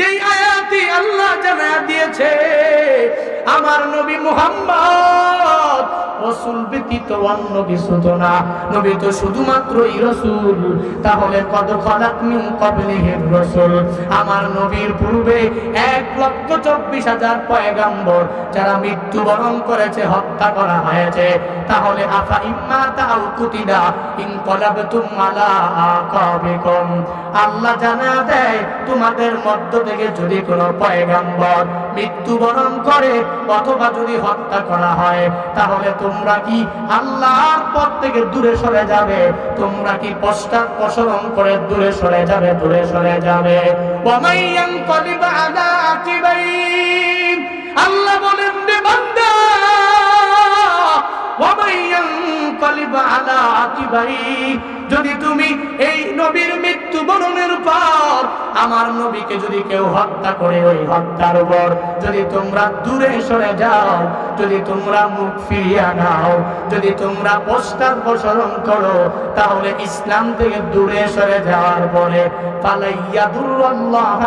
যেই আয়াতি আল্লাহ জানা দিয়েছে আমার নবী মুহাম্মদ, রসুল ব্যতীত অন্য তো না। নবী তো শুধুমাত্রই রসুল। তাহলে কত খলাক মিন কবলিহির রসুল। আমার নবীর পূর্বে এক লক্ষ চব্বিশ হাজার পয়গাম্বর, যারা মৃত্যুবরণ করেছে, হত্যা করা হয়েছে। তাহলে আফা ইম্মা তাও কুতিদা ইনকলাবতুম আলা আকাবিকুম। আল্লাহ জানা দেয়, তোমাদের মধ্য থেকে যদি কোনো পয়গাম্বর মৃত্যুবরণ করে অথবা যদি হত্যা করা হয়, তাহলে তোমরা কি আল্লাহর পথ থেকে দূরে সরে যাবে? তোমরা কি পশ্চাৎ প্রসরণ করে দূরে সরে যাবে, দূরে সরে যাবে? আল্লাহ বলেন যদি তুমি এই নবীর মৃত্যুবরণের পর আমার নবীকে যদি কেউ হত্যা করে ওই হত্যার উপর, যদি তোমরা দূরে সরে যাও, যদি তোমরা মুখ ফিরিয়ে নাও, যদি তোমরা পোস্টার প্রসারণ করো, তাহলে ইসলাম থেকে দূরে সরে যাওয়ার পরে পালাইয়া দুর্ল্লাহ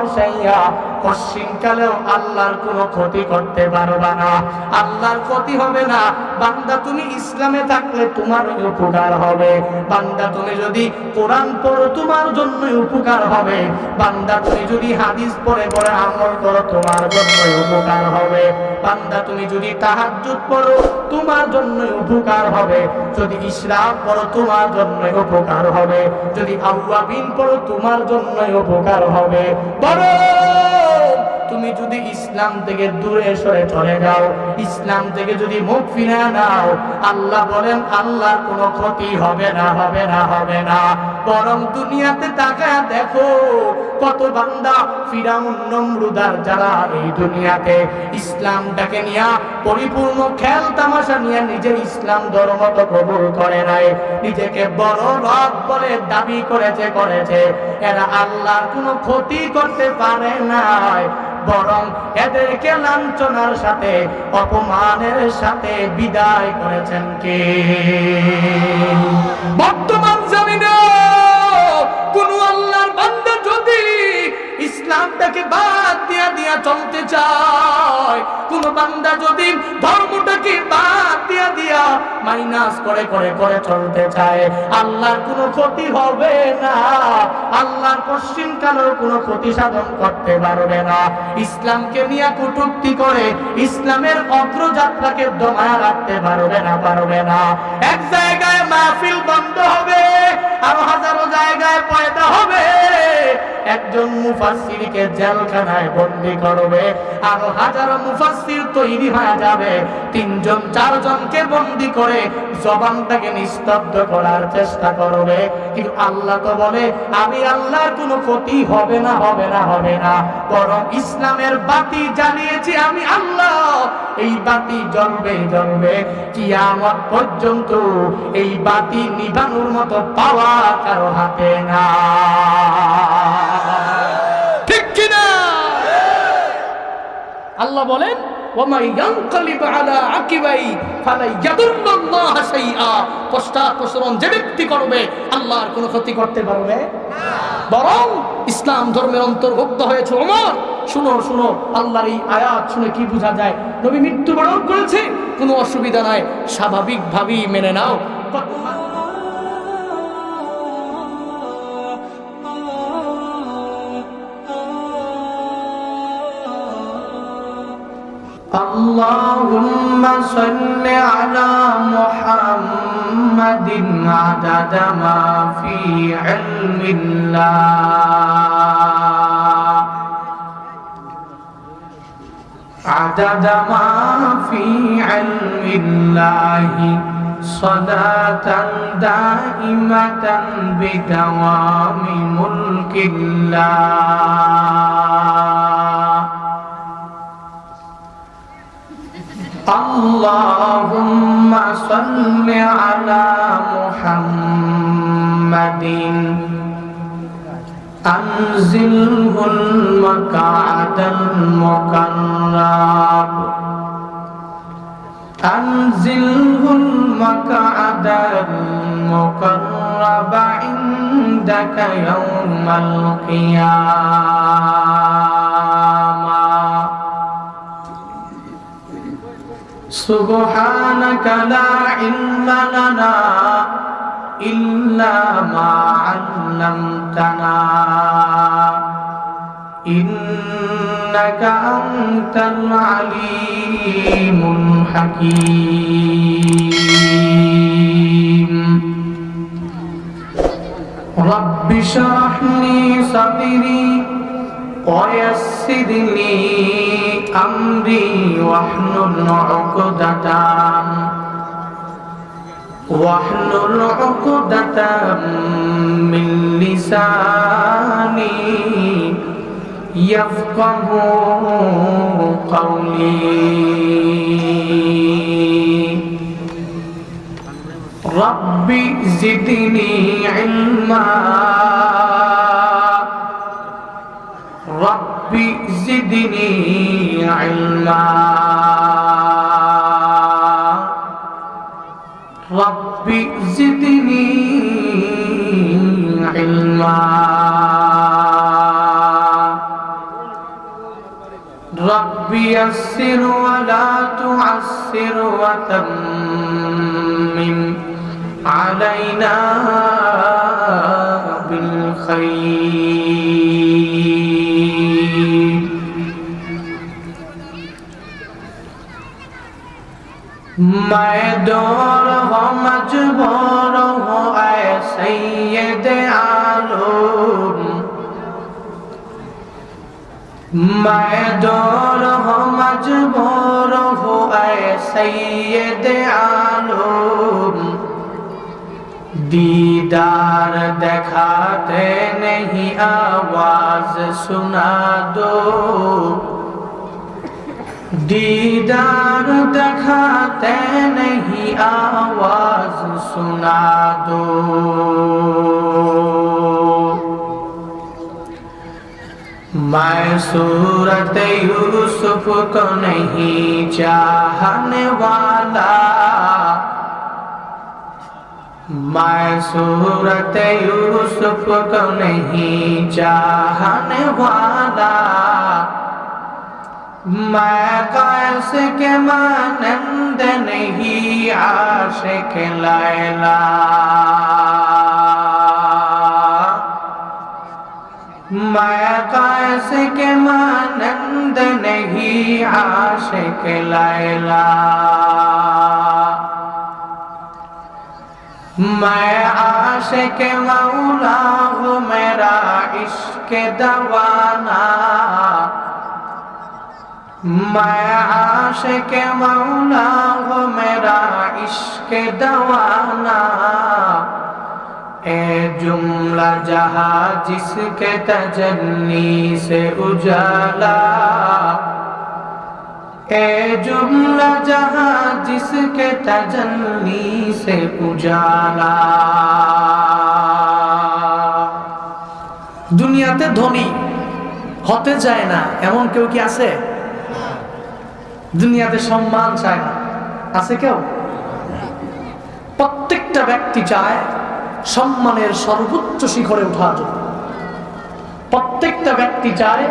পশ্চিমকালেও আল্লাহর কোনো ক্ষতি করতে পারবা না। আল্লাহর ক্ষতি হবে না। বান্দা তুমি ইসলামে থাকলে তোমার উপকার হবে। বান্দা তুমি যদি কোরআন পড়ো, তোমার জন্য উপকার হবে। বান্দা তুমি যদি হাদিস পড়ে পড়ে আমল করো, তোমার জন্য উপকার হবে। বান্দা তুমি যদি তাহাজ্জুদ পড়ো, তোমার জন্য উপকার হবে। যদি ইসরাফ পড়ো, তোমার জন্য উপকার হবে। যদি আউয়াবিন পড়ো, তোমার জন্য উপকার হবে। বড় home. তুমি যদি ইসলাম থেকে দূরে সরে চলে যাও, ইসলাম থেকে যদি মুখ ফিরে নাও, আল্লাহ বলেন, আল্লাহর কোনো ক্ষতি হবে না হবে না হবে না। বরং দুনিয়াতে তাকায় দেখো, কত বান্দা ফিরাউন, নমরুদার যারা এই দুনিয়াতে ইসলামটাকে নিয়ে পরিপূর্ণ খেল তামাশা নিয়ে নিজের ইসলাম ধর্ম তো কবুল করে নাই, নিজেকে বড় রব বলে দাবি করেছে করেছে। এরা আল্লাহর কোনো ক্ষতি করতে পারে নাই। বরং এদেরকে লাঞ্ছনার সাথে অপমানের সাথে বিদায় করেছেন কে? বর্তমান জামিনে ইসলামটাকে বাদ দিয়া দিয়া চলতে চায়। কোন বান্দা যদি ধর্মটাকে বাদ দিয়া দিয়া মাইনাস করে করে করে চলতে চায়, আল্লাহর কোনো ক্ষতি হবে না। আল্লাহর পশ্চিম কালের কোনো ক্ষতি সাধন করতে পারবে না। ইসলামকে নিয়ে কটুক্তি করে ইসলামের অগ্রযাত্রাকে দমায় রাখতে পারবে না পারবে না। এক জায়গায় মাহফিল বন্ধ হবে, আরও হাজারো জায়গায় পয়দা হবে। একজন মুফাসসিরকে জেলখানায় বন্দি করবে আরও হাজারো মুফাসসির তৈরি হয়ে যাবে। তিনজন, চারজনকে বন্দি করে জবানটাকে নিস্তব্ধ করার চেষ্টা করবে। কিন্তু আল্লাহ তো বলে, আমি আল্লাহর কোনো ক্ষতি হবে না হবে না হবে না। বরং ইসলামের বাতি জ্বালিয়েছি আমি আল্লাহ। এই বাতি জ্বলবে জ্বলবে। কিয়ামত পর্যন্ত এই বাতি নিভানোর মতো পাওয়া কারও হাতে না। ঠিক কিনা? আল্লাহ বলেন যে ব্যক্তি করবে, আল্লাহর কোনো ক্ষতি করতে পারবে বরং ইসলাম ধর্মের অন্তর্ভুক্ত হয়েছে ওমর। শুনো শুনো, আল্লাহর এই আয়াত শুনে কি বোঝা যায়? নবী মৃত্যুবরণ করেছে, কোনো অসুবিধা নাই, স্বাভাবিকভাবেই মেনে নাও। اللهم صل على محمد عدد ما في علم الله. عدد ما في علم الله. صلاة دائمة بدوام ملك الله. اللهم صل على محمد. أنزله المقعد المقرب. أنزله المقعد المقرب عندك يوم القيامة. سبحانك لا علم لنا إلا ما علمتنا. إنك أنت العليم الحكيم. رب اشرح لي صدري ويسر لي أمري واحلل عقدة واحلل عقدة من لساني يفقه قولي. رب زدني علما. رب زدني علما رب زدني علما رب يسر ولا تعسر وتمم علينا मैं दौर हो मजबूर हो ऐ सैयद आलम मैं दौर हो मजबूर हो ऐ सैयद आलम दीदार दिखाते नहीं आवाज सुना दो दीदार दिखाते नहीं, आवाज़ सुना दो। मैं सूरत यूसुफ को नहीं चाहने वाला। मैं सूरत यूसुफ को नहीं चाहने वाला। मैं कैस के मानंद नहीं आशिक लैला। मैं कैस के मानंद नहीं आशिक लैला। मैं आशिक मौला हूँ मेरा इश्क दवाना। मैं आशिक मौला हूँ मेरा इश्क दवाना ए जुमला जहाँ जिसके तजन्नी से उजाला ए जुमला जहाँ जिसके तजन्नी से उजाला দুনিয়াতে ধনী হতে চায় না এমন কেউ কি আছে দুনিয়াতে সম্মান চায় না। আছে কেউ? প্রত্যেকটা ব্যক্তি চায় সম্মানের সর্বোচ্চ শিখরে ওঠার জন্য। প্রত্যেকটা ব্যক্তি চায়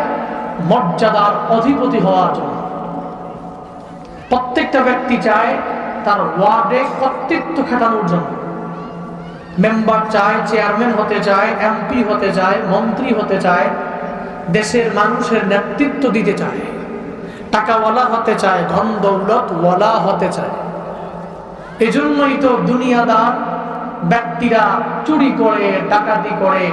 মর্যাদার অধিপতি হওয়ার জন্য। প্রত্যেকটা ব্যক্তি চায় তার ওয়ার্ডে কর্তৃত্ব খাটানোর জন্য। মেম্বার চায়, চেয়ারম্যান হতে চায়, এমপি হতে চায়, মন্ত্রী হতে চায়, দেশের মানুষের নেতৃত্ব দিতে চায়। টাকাওয়ালা হতে চায়, ধন দৌলত ওয়ালা হতে চায়। এজন্যই তো দুনিয়াদার ব্যক্তিরা চুরি করে, ডাকাতি করে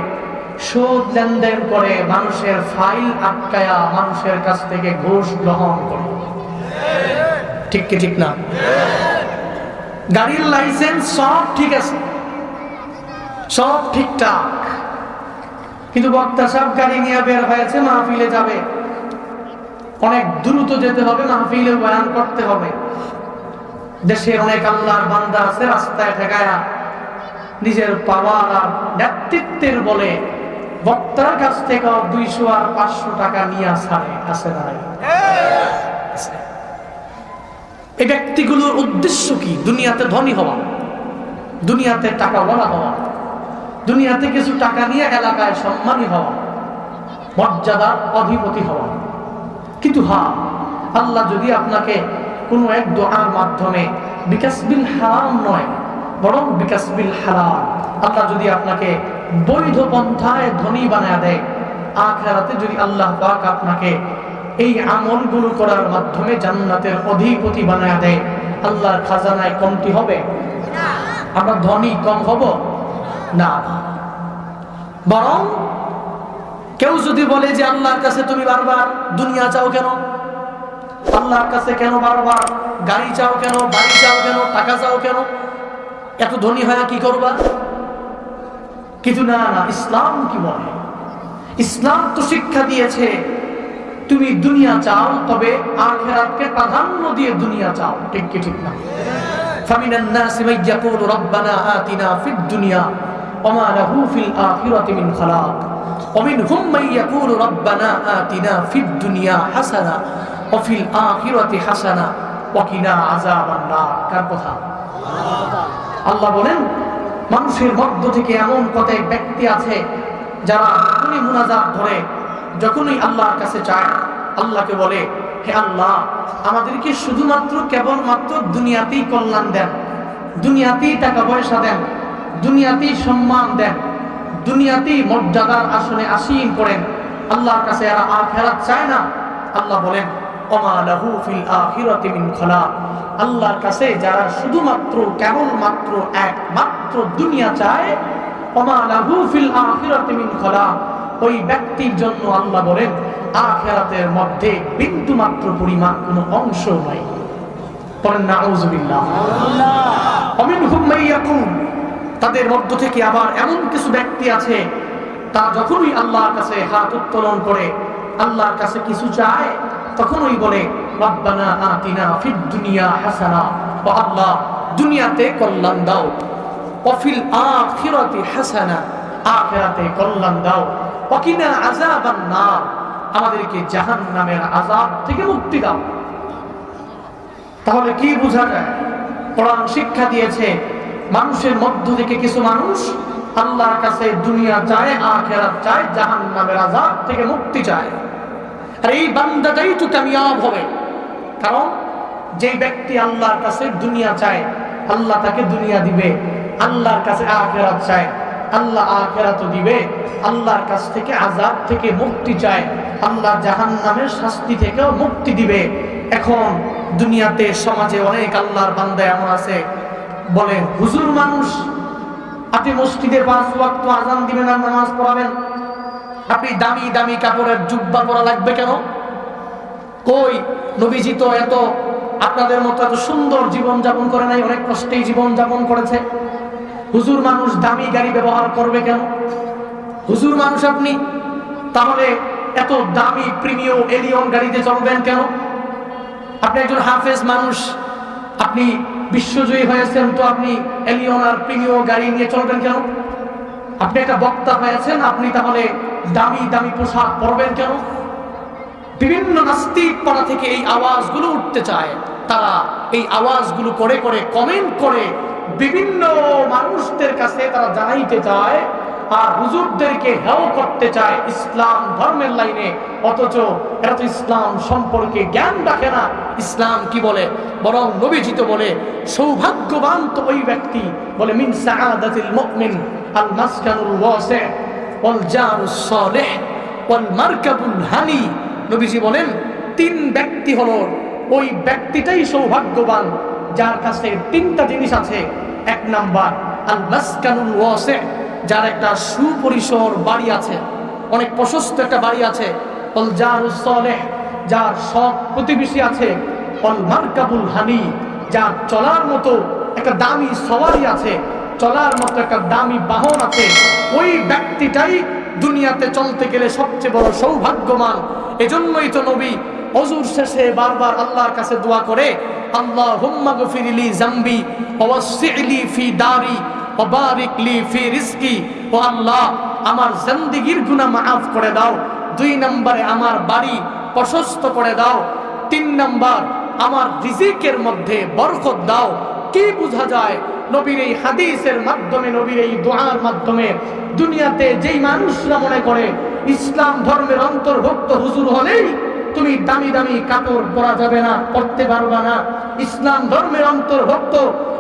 সুদ লেনদেন করে, মানুষের ফাইল আটকায়া মানুষের কাছ থেকে ঘুষ গ্রহণ করে। ঠিক কি ঠিক না? গাড়ির লাইসেন্স সব ঠিক আছে। সব ঠিকঠাক। কিন্তু বক্তা সব গাড়ি নিয়ে বের হয়েছে, মাহফিলে যাবে। অনেক দ্রুত যেতে হবে মাহফিলে বয়ান করতে হবে। দেশে অনেক আল্লাহর বান্দা আছে, রাস্তায় ঠেকায়া নিজের পাওয়ার আর নেতৃত্বের বলে বক্তার কাছ থেকে দুইশো আর পাঁচশো টাকা নিয়ে না এই ব্যক্তিগুলোর উদ্দেশ্য কি? দুনিয়াতে ধনী হওয়া, দুনিয়াতে টাকা বলা হওয়া, দুনিয়াতে কিছু টাকা নিয়ে এলাকায় সম্মানী হওয়া মর্যাদার অধিপতি হওয়া। কিন্তু হ্যাঁ আল্লাহ যদি আপনাকে কোনো এক দোয়ার মাধ্যমে বিকাশ বিল হারাম নয়, বরং বিকাশ বিল হারাম আল্লাহ যদি আপনাকে বৈধ পন্থায় ধনী বানায় দেয়, আখেরাতে যদি আল্লাহ পাক আপনাকে এই আমলগুলো করার মাধ্যমে জান্নাতের অধিপতি বানায় দেয়, আল্লাহর খাজানায় কমতি হবে? আমরা ধনী কম হব? না। বরং কেউ যদি বলে যে আল্লাহর কাছে তুমি বারবার দুনিয়া চাও কেন আল্লাহর কাছে কেন বারবার গাড়ি চাও কেন বাড়ি চাও কেন টাকা চাও কেন এত ধনী হয় কি করবা কিন্তু না না ইসলাম কি বলে ইসলাম তো শিক্ষা দিয়েছে তুমি দুনিয়া চাও তবে আখেরাতকে প্রাধান্য দিয়ে দুনিয়া চাও ঠিক কি ঠিক না فمن الناس من يقول ربنا آتنا في الدنيا وما له في الآخرة من خلاق ومنهم من يقول ربنا آتنا في الدنيا حسنة وفي الآخرة حسنة وقنا عذاب النار কার কথা আল্লাহ বলেন মানুষের মধ্য থেকে এমন কতক ব্যক্তি আছে যারা যখনই মুনাজাত ধরে যখনই আল্লাহর কাছে চায় আল্লাহকে বলে হে আল্লাহ আমাদেরকে শুধুমাত্র কেবলমাত্র দুনিয়াতেই কল্যাণ দেন দুনিয়াতেই টাকা পয়সা দেন দুনিয়াতেই সম্মান দেন দুনিয়াতেই মর্যাদার আসনে আসীন করেন আল্লাহর কাছে এরা আখেরাত চায় না। আল্লাহ বলেন মিন আল্লাহর কাছে যারা শুধুমাত্র কেবলমাত্র একমাত্র দুনিয়া চায় মিন ওই ব্যক্তির জন্য আল্লাহ বলেন আখেরাতের মধ্যে বিন্দু মাত্র পরিমাণ কোনো অংশ নাই। অমিনহুম মাইয়াকুম তাদের মধ্য থেকে আবার এমন কিছু ব্যক্তি আছে, তা যখনই আল্লাহর কাছে হাত উত্তোলন করে, আল্লাহর কাছে কিছু চায়, তখনই বলে, রব্বানা আতিনা ফিদ দুনিয়া হাসানা আল্লাহ, দুনিয়াতে কল্যাণ দাও। অফিল আখিরাতি হাসানা, আখিরাতে কল্যাণ দাও। ওয়াকিনা আযাবান নার, আমাদেরকে জাহান্নামের আযাব থেকে মুক্তি দাও। তাহলে কি বোঝা যায়? কোরআন শিক্ষা দিয়েছে মানুষের মধ্য থেকে কিছু মানুষ আল্লাহর কাছে দুনিয়া চায়, আখেরাত চায়, জাহান্নামের আযাব থেকে মুক্তি চায়। আর এই বান্দাটাই তো কামিয়াব হবে। কারণ যে ব্যক্তি আল্লাহর কাছে দুনিয়া চায়, আল্লাহ তাকে দুনিয়া দিবে, আল্লাহর কাছে আখেরাত চায়, আল্লাহ আখেরাত দিবে, আল্লাহর কাছ থেকে আজাব থেকে মুক্তি চায়, আল্লাহ জাহান নামের শাস্তি থেকেও মুক্তি দিবে। এখন দুনিয়াতে, সমাজে অনেক আল্লাহর বান্দা এমন আছে বলে, হুজুর মানুষ, আপনি মসজিদে পাঁচ ওয়াক্ত আজান দিবেন আর নামাজ পড়াবেন? আপনি দামি দামি কাপড়ের জুব্বা পরা লাগবে কেন? কই, নবীজি তো এত, আপনাদের মতো এত সুন্দর জীবন যাপন করে নাই, অনেক কষ্টেই জীবন যাপন করেছে। হুজুর মানুষ দামি গাড়ি ব্যবহার করবে কেন? হুজুর মানুষ আপনি, তাহলে এত দামি প্রিমিয় এলিয়ন গাড়িতে চলবেন কেন? আপনি একজন হাফেজ মানুষ, আপনি বিশ্বজয়ী হয়েছেন তো আপনি এলিওনার আর প্রিমিয় গাড়ি নিয়ে চলবেন কেন? আপনি একটা বক্তা হয়েছেন, আপনি তাহলে দামি দামি পোশাক পরবেন কেন? বিভিন্ন নাস্তিক পাড়া থেকে এই আওয়াজগুলো উঠতে চায়। তারা এই আওয়াজগুলো করে করে কমেন্ট করে বিভিন্ন মানুষদের কাছে তারা জানাইতে চায় আর হুজুরদেরকে হেও করতে চায় ইসলাম ধর্মের লাইনে। অথচ এরা তো ইসলাম সম্পর্কে জ্ঞান রাখে না। ইসলাম কি বলে? বরং নবীজিত বলে, সৌভাগ্যবান তো ওই ব্যক্তি। বলে, মিন সাআদাতিল মুমিন, আল মাসকানুল ওয়াসি, ওয়াল জারুস সালিহ, ওয়াল মারকাবুল হানি। নবীজি বলেন, তিন ব্যক্তি হলো। ওই ব্যক্তিটাই সৌভাগ্যবান, যার কাছে তিনটা জিনিস আছে। এক নাম্বার, আল মাসকানুল ওয়াসি যার একটা সুপরিসর বাড়ি আছে, অনেক প্রশস্ত একটা বাড়ি আছে যার সৎ প্রতিবেশী আছে মারকাবুল হানি, যার চলার মতো একটা দামি সওয়ারি আছে, চলার মতো একটা দামি বাহন আছে। ওই ব্যক্তিটাই দুনিয়াতে চলতে গেলে সবচেয়ে বড় সৌভাগ্যমান এজন্যই তো নবী অজুর শেষে বারবার আল্লাহর কাছে দোয়া করে আল্লাহ হুম্মা গফিরিলি জাম্বি ওয়াসিলি ফি দারি ওবারিক লি ফি রিজকি। ও আল্লাহ, আমার জিন্দেগীর গুনাহ মাফ করে দাও। দুই নম্বরে আমার বাড়ি প্রশস্ত করে দাও। তিন নম্বর, আমার রিজিকের মধ্যে বরকত দাও। কি বোঝা যায়? নবীর এই হাদিসের মাধ্যমে, নবীর এই দোয়ার মাধ্যমে দুনিয়াতে যেই মানুষরা মনে করে, ইসলাম ধর্মের অন্তর্ভুক্ত হুজুর হলেই তুমি দামি দামি কাপড় পরা যাবে না পড়তে পারবা না। ইসলাম ধর্মের অন্তর্ভুক্ত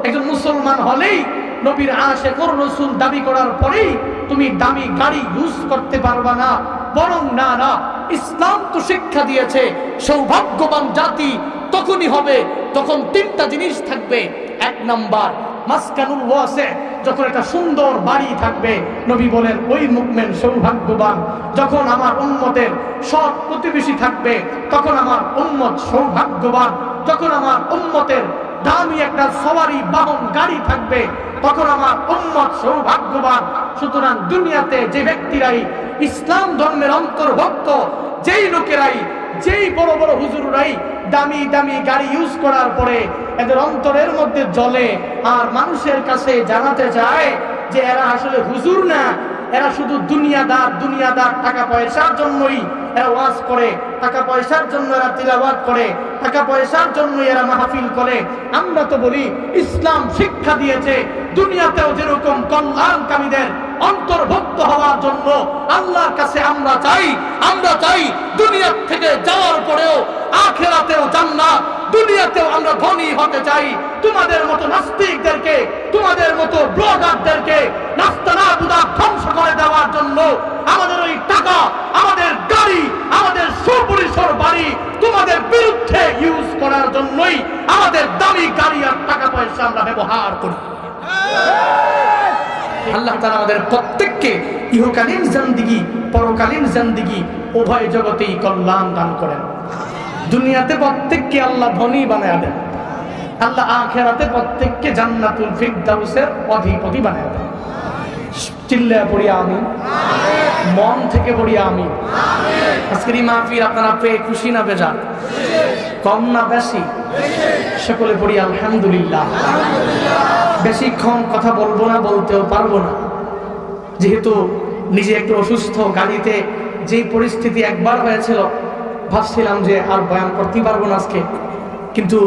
একজন মুসলমান হলেই নবীর আশে কোর রসুল দাবি করার পরেই তুমি দামি গাড়ি ইউজ করতে পারবা না। বরং না না, ইসলাম তো শিক্ষা দিয়েছে, সৌভাগ্যবান জাতি তখনই হবে তখন তিনটা জিনিস থাকবে। এক নাম্বার, মাসকানুল ওয়াসে, যখন একটা সুন্দর বাড়ি থাকবে, নবী বলেন, ওই মুকমেন সৌভাগ্যবান। যখন আমার উম্মতের সৎ প্রতিবেশী থাকবে, তখন আমার উম্মত সৌভাগ্যবান। যখন আমার উম্মতের দামি একটা সবারই বাহন, গাড়ি থাকবে। তখন আমার উম্মত সৌভাগ্যবান। সুতরাং দুনিয়াতে যে ব্যক্তিরাই ইসলাম ধর্মের অন্তর্ভুক্ত, যেই লোকেরাই, যেই বড় বড় হুজুরাই দামি দামি গাড়ি ইউজ করার পরে এদের অন্তরের মধ্যে জলে আর মানুষের কাছে জানাতে চায় যে এরা আসলে হুজুর না এরা শুধু দুনিয়াদার দুনিয়াদার টাকা পয়সার জন্যই এরা ওয়াজ করে, টাকা পয়সার জন্য এরা তিলাবাত করে, টাকা পয়সার জন্যই এরা মাহফিল করে। আমরা তো বলি, ইসলাম শিক্ষা দিয়েছে, দুনিয়াতেও যেরকম কল্যাণকামীদের অন্তর্ভুক্ত হওয়ার জন্য আল্লাহর কাছে আমরা চাই আমরা চাই দুনিয়ার থেকে যাওয়ার পরেও আখেরাতেও জান্নাত, দুনিয়াতেও আমরা ধনী হতে চাই। তোমাদের মতো নাস্তিকদেরকে, তোমাদের মতো ব্লগারদেরকে নাস্তানা বুদা ধ্বংস করে দেওয়ার জন্য আমাদের ওই টাকা, আমাদের গাড়ি, আমাদের সুপরিসর বাড়ি তোমাদের বিরুদ্ধে ইউজ করার জন্যই আমাদের দামি গাড়ি আর টাকা পয়সা আমরা ব্যবহার করি। আল্লাহ তাআলা আমাদের প্রত্যেককে ইহকালীন জিন্দেগি পরকালীন জিন্দেগি উভয় জগতেই কল্যাণ দান করেন। দুনিয়াতে প্রত্যেককে আল্লাহ ধনী বানায় দেন। আল্লাহ আখেরাতে প্রত্যেককে জান্নাতুল ফিরদাউসের অধিপতি বানায় দেন। চিল্লা পড়ি আমি মন থেকে পড়ি আমি আজকের এই মাহফিল আপনারা পেয়ে খুশি না বেজার? কম না বেশি? সকলে পড়ি আলহামদুলিল্লাহ। বেশিক্ষণ কথা বলব না, বলতেও পারব না। যেহেতু নিজে একটু অসুস্থ, গাড়িতে যেই পরিস্থিতি একবার হয়েছিল, ভাবছিলাম যে আর বয়ান করতেই পারব না আজকে। কিন্তু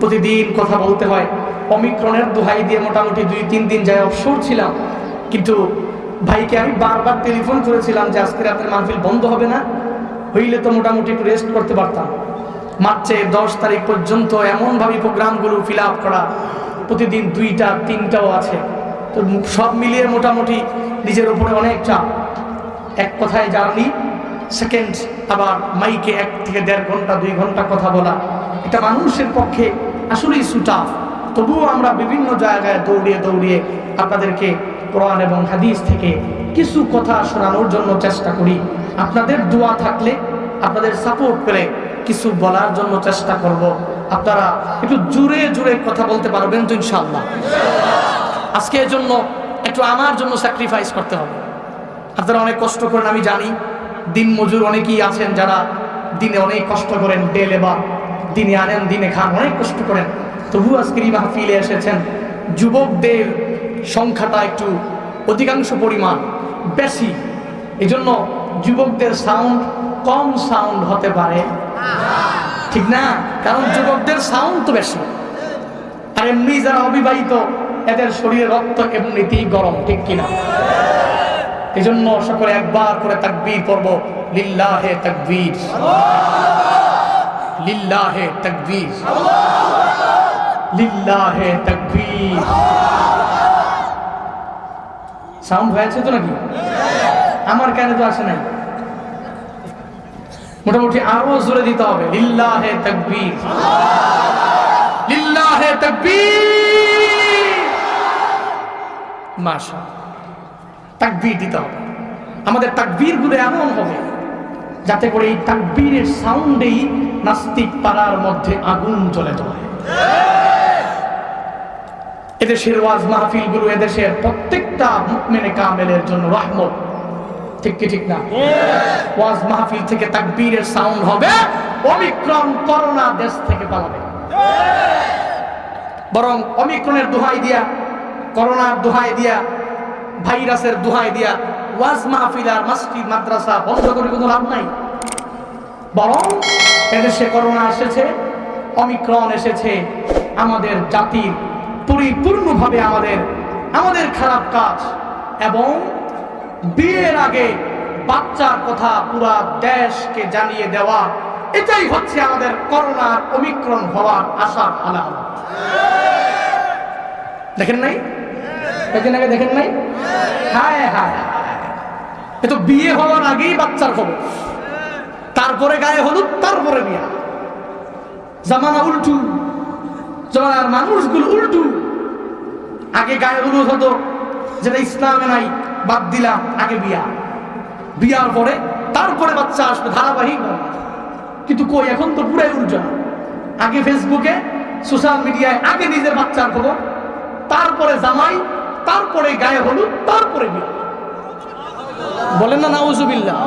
প্রতিদিন কথা বলতে হয়। অমিক্রণের দোহাই দিয়ে মোটামুটি দুই, তিন দিন যায় অবসর ছিলাম। কিন্তু ভাইকে আমি বারবার টেলিফোন করেছিলাম যে আজকে রাতের মাহফিল বন্ধ হবে না, হইলে তো মোটামুটি একটু রেস্ট করতে পারতাম। মার্চের দশ তারিখ পর্যন্ত এমনভাবে প্রোগ্রামগুলো ফিল আপ করা প্রতিদিন দুইটা, তিনটাও আছে। তো সব মিলিয়ে মোটামুটি নিজের উপরে অনেক চাপ এক কথায় জার্নি। সেকেন্ড, আবার মাইকে এক থেকে দেড় ঘণ্টা, দুই ঘণ্টা কথা বলা। এটা মানুষের পক্ষে আসলেই সুটাফ। তবুও আমরা বিভিন্ন জায়গায় দৌড়িয়ে দৌড়িয়ে আপনাদেরকে কোরআন এবং হাদিস থেকে কিছু কথা শোনানোর জন্য চেষ্টা করি। আপনাদের দোয়া থাকলে, আপনাদের সাপোর্ট পেলে কিছু বলার জন্য চেষ্টা করব। আপনারা একটু জুড়ে জুড়ে কথা বলতে পারবেন তো ইনশাল্লাহ আজকে এর জন্য একটু আমার জন্য স্যাক্রিফাইস করতে হবে। আপনারা অনেক কষ্ট করেন, আমি জানি। দিন মজুর অনেকেই আছেন যারা দিনে অনেক কষ্ট করেন ডে বা দিনে আনেন, দিনে খান, অনেক কষ্ট করেন। তবু আজকের এই মাহফিলে এসেছেন যুবকদের সংখ্যাটা একটু অধিকাংশ পরিমাণ বেশি। এজন্য যুবকদের সাউন্ড কম সাউন্ড হতে পারে। ঠিক না? কারণ যুবকদের সাউন্ড তো বেশি। আর এমনি যারা অবিবাহিত, এদের শরীরে রক্ত এমনিতেই গরম, ঠিক কিনা? এই জন্য সকলে একবার করে তাকবীর পড়ব, লিল্লাহে তাকবীর। লিল্লাহে তাকবীর। লিল্লাহে তাকবীর। সাউন্ড হয়েছে তো নাকি? আমার কানে তো আসে নাই। মোটামুটি আরও জোরে দিতে হবে। লিল্লাহে তাকবীর। লিল্লাহে তাকবীর। তাকবীর দিতে হবে। আমাদের তাকবীরগুলো এমন হবে, যাতে করে এই তাকবীরের সাউন্ডেই নাস্তিক পাড়ার মধ্যে আগুন জ্বলে যায় এদেশের ওয়াজ মাহফিলগুলো এদেশের প্রত্যেকটা মুকমেনে কামেলের জন্য রহমত। ঠিক ঠিক না? ওয়াজ মাহফিল থেকে সাউন্ড হবে করোনা দেশ থেকে বরং অমিক্রণের করোনার ভাইরাসের দোহাই দিয়া ওয়াজ মাহফিল আর মসজিদ, মাদ্রাসা বন্ধ করে কোনো লাভ নাই। বরং এদেশে করোনা এসেছে, অমিক্রণ এসেছে, আমাদের জাতির পরিপূর্ণভাবে আমাদের আমাদের খারাপ কাজ এবং বিয়ের আগে বাচ্চার কথা পুরা দেশকে জানিয়ে দেওয়া, এটাই হচ্ছে আমাদের করোনার অমিক্রণ হওয়ার আশার আলামত দেখেন নাই? কয়েকদিন আগে দেখেন নাই? হায় হায়। এ তো বিয়ে হওয়ার আগেই বাচ্চার খবর। তারপরে গায়ে হলুদ, তারপরে বিয়া। জামানা উল্টু, জামানার মানুষগুলো উল্টু। আগে গায়ে হলুদ হতো যেটা ইসলামে নাই, বাদ দিলাম, আগে বিয়া। বিয়ার পরে, তারপরে বাচ্চা আসবে, ধারাবাহিক কিন্তু কই, এখন তো পুরাই উল্টা আগে ফেসবুকে, সোশ্যাল মিডিয়ায়, আগে নিজের বাচ্চার খবর, তারপরে জামাই, তারপরে গায়ে হলুদ, তারপরে বিয়া। বলেন না, নাউজুবিল্লাহ।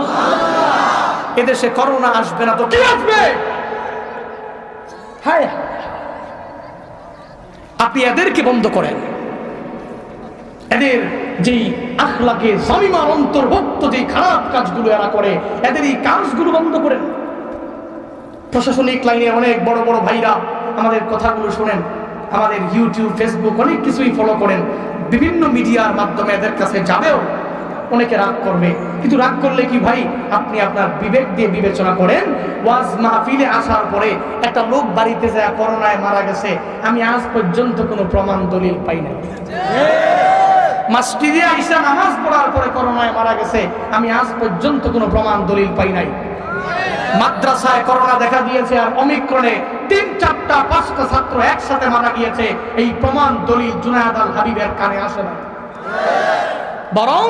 এদেশে করোনা আসবে না তো কি আসবে? হ্যাঁ। আপনি এদেরকে বন্ধ করেন। এদের যেই আখলাকে জামিমার অন্তর্ভুক্ত যে খারাপ কাজগুলো এরা করে, এদের এই কাজগুলো বন্ধ করেন প্রশাসনিক লাইনে অনেক বড় বড় ভাইরা আমাদের কথাগুলো শোনেন, আমাদের ইউটিউব, ফেসবুক অনেক কিছুই ফলো করেন। বিভিন্ন মিডিয়ার মাধ্যমে এদের কাছে যাবেও অনেকে রাগ করবে। কিন্তু রাগ করলে কি ভাই? আপনি আপনার বিবেক দিয়ে বিবেচনা করেন, ওয়াজ মাহফিলে আসার পরে একটা লোক বাড়িতে যায়, করোনায় মারা গেছে। আমি আজ পর্যন্ত কোনো প্রমাণ, দলিল পাই নাই। আইসা নামাজ পড়ার পরে করোনায় মারা গেছে, আমি আজ পর্যন্ত কোনো প্রমাণ দলিল পাই নাই। মাদ্রাসায় করোনা দেখা দিয়েছে আর অমিক্রণে তিন, চারটা, পাঁচটা ছাত্র একসাথে মারা গিয়েছে, এই প্রমাণ দলিল জুনায়দ আল হাবিবের কানে আসে না বরং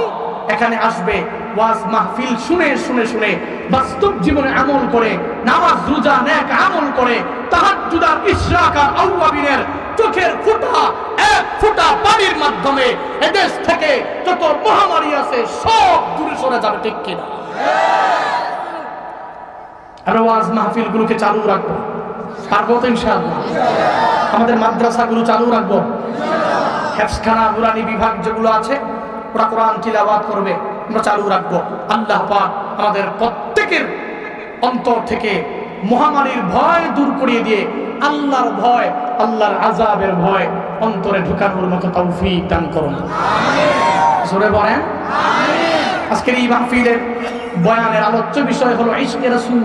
এখানে আসবে, ওয়াজ মাহফিল শুনে শুনে শুনে, বাস্তব জীবনে আমল করে, নামাজ, রোজা নেক আমল করে, তাহাজ্জুদ জুদার ইশরাক আর চোখের ফোঁটা, এক ফোঁটা পানির মাধ্যমে এদেশ থেকে যত মহামারী আছে, সব দূরে সরে যাবে, ঠিক কিনা? মাহফিল গুলোকে চালু রাখব। পারব তো মাদ্রাসাগুলো চালু রাখব। হেফসখানা, নুরানি বিভাগ যেগুলো আছে, ওরা কোরআন তিলাওয়াত করবে, আমরা চালু রাখব। আল্লাহ পাক আমাদের প্রত্যেকের অন্তর থেকে মহামারীর ভয় দূর করিয়ে দিয়ে আল্লাহর ভয় আল্লাহর আজাবের ভয় অন্তরে ঢুকানোর মতো তৌফিক দান করুন। জোরে বলেন। আজকের এই মাহফিলের বয়ানের আলোচ্য বিষয় হলো ইশকে রাসূল।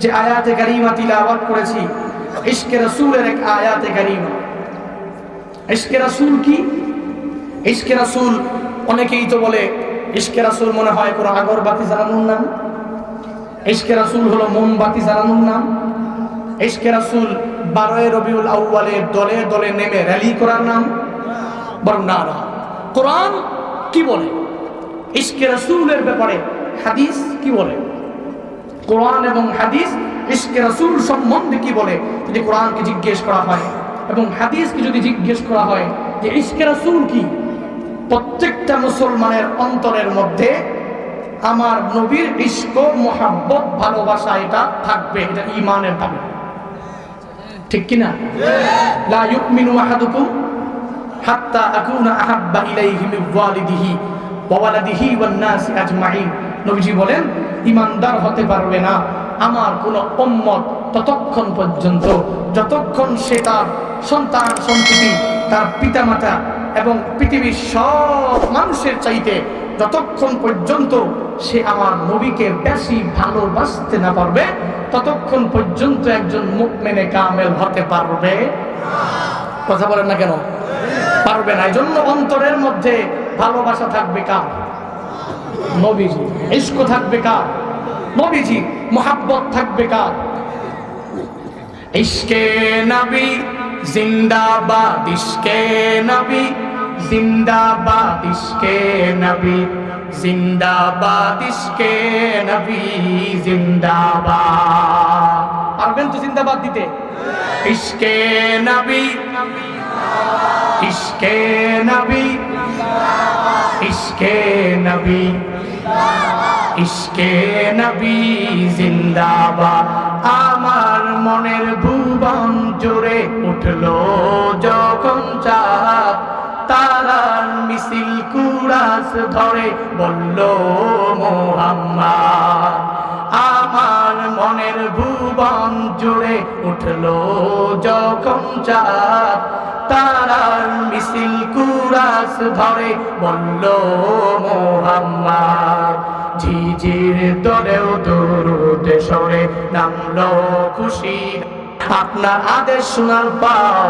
যে আয়াতে কারিমা তিলাওয়াত করেছি ইশকে রাসূলের এক আয়াতে কারিমা। ইশকে রাসূল কি? ইশকে রাসূল অনেকেই তো বলে ইশকে রাসূল মনে হয় কোনো আগরবাতি জ্বালানোর নাম। ইশকে রাসূল হলো মোমবাতি জ্বালানোর নাম। ইশকে রাসূল বারোয় রবিউল আউ্বালে দলে দলে নেমে র্যালি করার নাম। বরং না কোরআন কি বলে? ইশকে রাসূলের ব্যাপারে হাদিস কি বলে? কোরআন এবং হাদিস ইশকে রাসূল সম্বন্ধে কি বলে? যদি কোরআনকে জিজ্ঞেস করা হয় এবং হাদিসকে যদি জিজ্ঞেস করা হয় যে ইশকে রাসূল কি? প্রত্যেকটা মুসলমানের অন্তরের মধ্যে আমার নবীর ইস্ক মোহাব্বত, ভালোবাসা, এটা থাকবে, এটা ইমানের দাবি। ঠিক কিনা? লা ইউমিনু আহাদুকুম হাত্তা আকুনা আহাব্বা ইলাইহি মিন ওয়ালিদিহি ওয়া ওয়ালাদিহি ওয়ান নাসি আজমাইন। নবীজি বলেন ইমানদার হতে পারবে না আমার কোন উম্মত ততক্ষণ পর্যন্ত। যতক্ষণ সে তার সন্তান, সন্ততি, তার পিতামাতা এবং পৃথিবীর সব মানুষের চাইতে যতক্ষণ পর্যন্ত সে আমার নবীকে বেশি ভালোবাসতে না পারবে, ততক্ষণ পর্যন্ত একজন মুখ মেনে কামেল হতে পারবে। কথা বলেন না কেন? পারবে না। এই জন্য অন্তরের মধ্যে ভালোবাসা থাকবে কার? নবীজি। ইস্ক থাকবে কার? নবীজি। মোহাব্বত থাকবে কার? ইশকে নবী, জিন্দাবাদ। ইশকে নবী জিন্দাবাদ ইশকে নবী, জিন্দাবাদ ইশকে নবী, জিন্দাবাদ। পারবেন তো জিন্দাবাদ দিতে? ইশকে নবী ইশকে নবী ইশকে নবী ইশকে নবী, জিন্দাবাদ। আমার মনের ভুবন জুড়ে উঠল যখন চাঁদ তারার মিছিল কুরাস ধরে বলল, মোহাম্মদ, আমার মনের ভুবন জুড়ে উঠল যখন চাঁদ। তারার মিছিল কুরাস ধরে বলল, মোহাম্মদ, ঝিঝির দরেও দূরতে সরে নামলো খুশি। আপনার আদেশ শোনার পর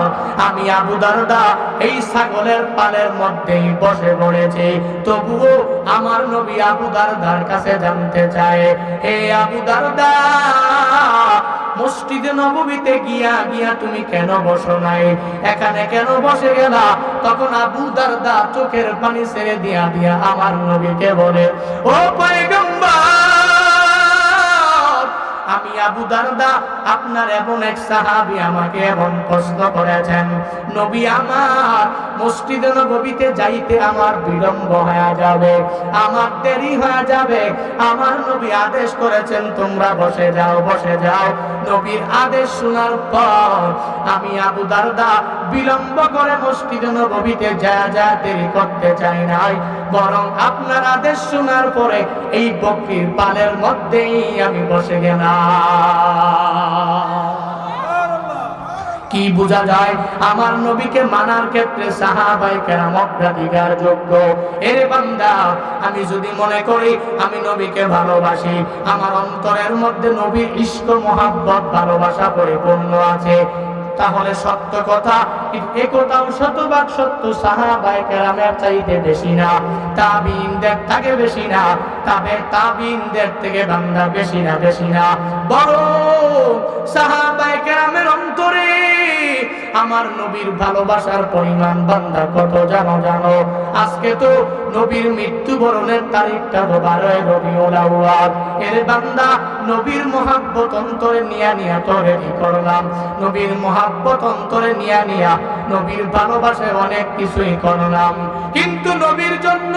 আমি আবু দারদা এই ছাগলের পালের মধ্যেই বসে পড়েছি। তবুও আমার নবী আবু দারদার কাছে জানতে চায়, হে আবু দারদা, মসজিদে নববীতে গিয়া গিয়া তুমি কেন বসো নাই? এখানে কেন বসে গেলা? তখন আবু দারদা চোখের পানি ছেড়ে দিয়া দিয়া আমার নবীকে বলে, ও পয়গম্বর আমি আবু দারদা, আপনার এমন এক সাহাবি আমাকে এমন প্রশ্ন করেছেন, নবী আমার, মসজিদে নবীতে যাইতে আমার বিলম্ব হয়ে যাবে, আমার দেরি হয়ে যাবে, আমার নবী আদেশ করেছেন, তোমরা বসে যাও বসে যাও। নবীর আদেশ শোনার পর আমি আবু দারদা বিলম্ব করে মসজিদে নবীতে যা যা দেরি করতে চাই নাই, বরং আপনার আদেশ শোনার পরে এই বকরির পালের মধ্যেই আমি বসে গেলাম। কি বোঝা যায়? আমার নবীকে মানার ক্ষেত্রে সাহাবাই কেরাম অগ্রাধিকার যোগ্য। এর বান্দা, আমি যদি মনে করি আমি নবীকে ভালোবাসি, আমার অন্তরের মধ্যে নবীর ইষ্ট মহাব্বত, ভালোবাসা পরিপূর্ণ আছে। তাহলে সত্য কথা একথাও শতভাগ সত্য সাহাবাই কেরামের চাইতে বেশি না। তাবিনদের থেকে বেশি না। তবে তাবিনদের থেকে বান্দা বেশি না বেশি না। বড় সাহাবাই কেরামের অন্তরে আমার নবীর ভালোবাসার পরিমাণ বান্দা কত জানো জানো? আজকে তো নবীর মৃত্যুবরণের তারিখটা তো বারোয় আউয়াল। এর বান্দা নবীর মহাব্বত অন্তরে নিয়া নিয়া তো রেডি করলাম। নবীর মহাব্বত অন্তরে নিয়া নিয়া নবীর ভালোবাসায় অনেক কিছুই করলাম। কিন্তু নবীর জন্য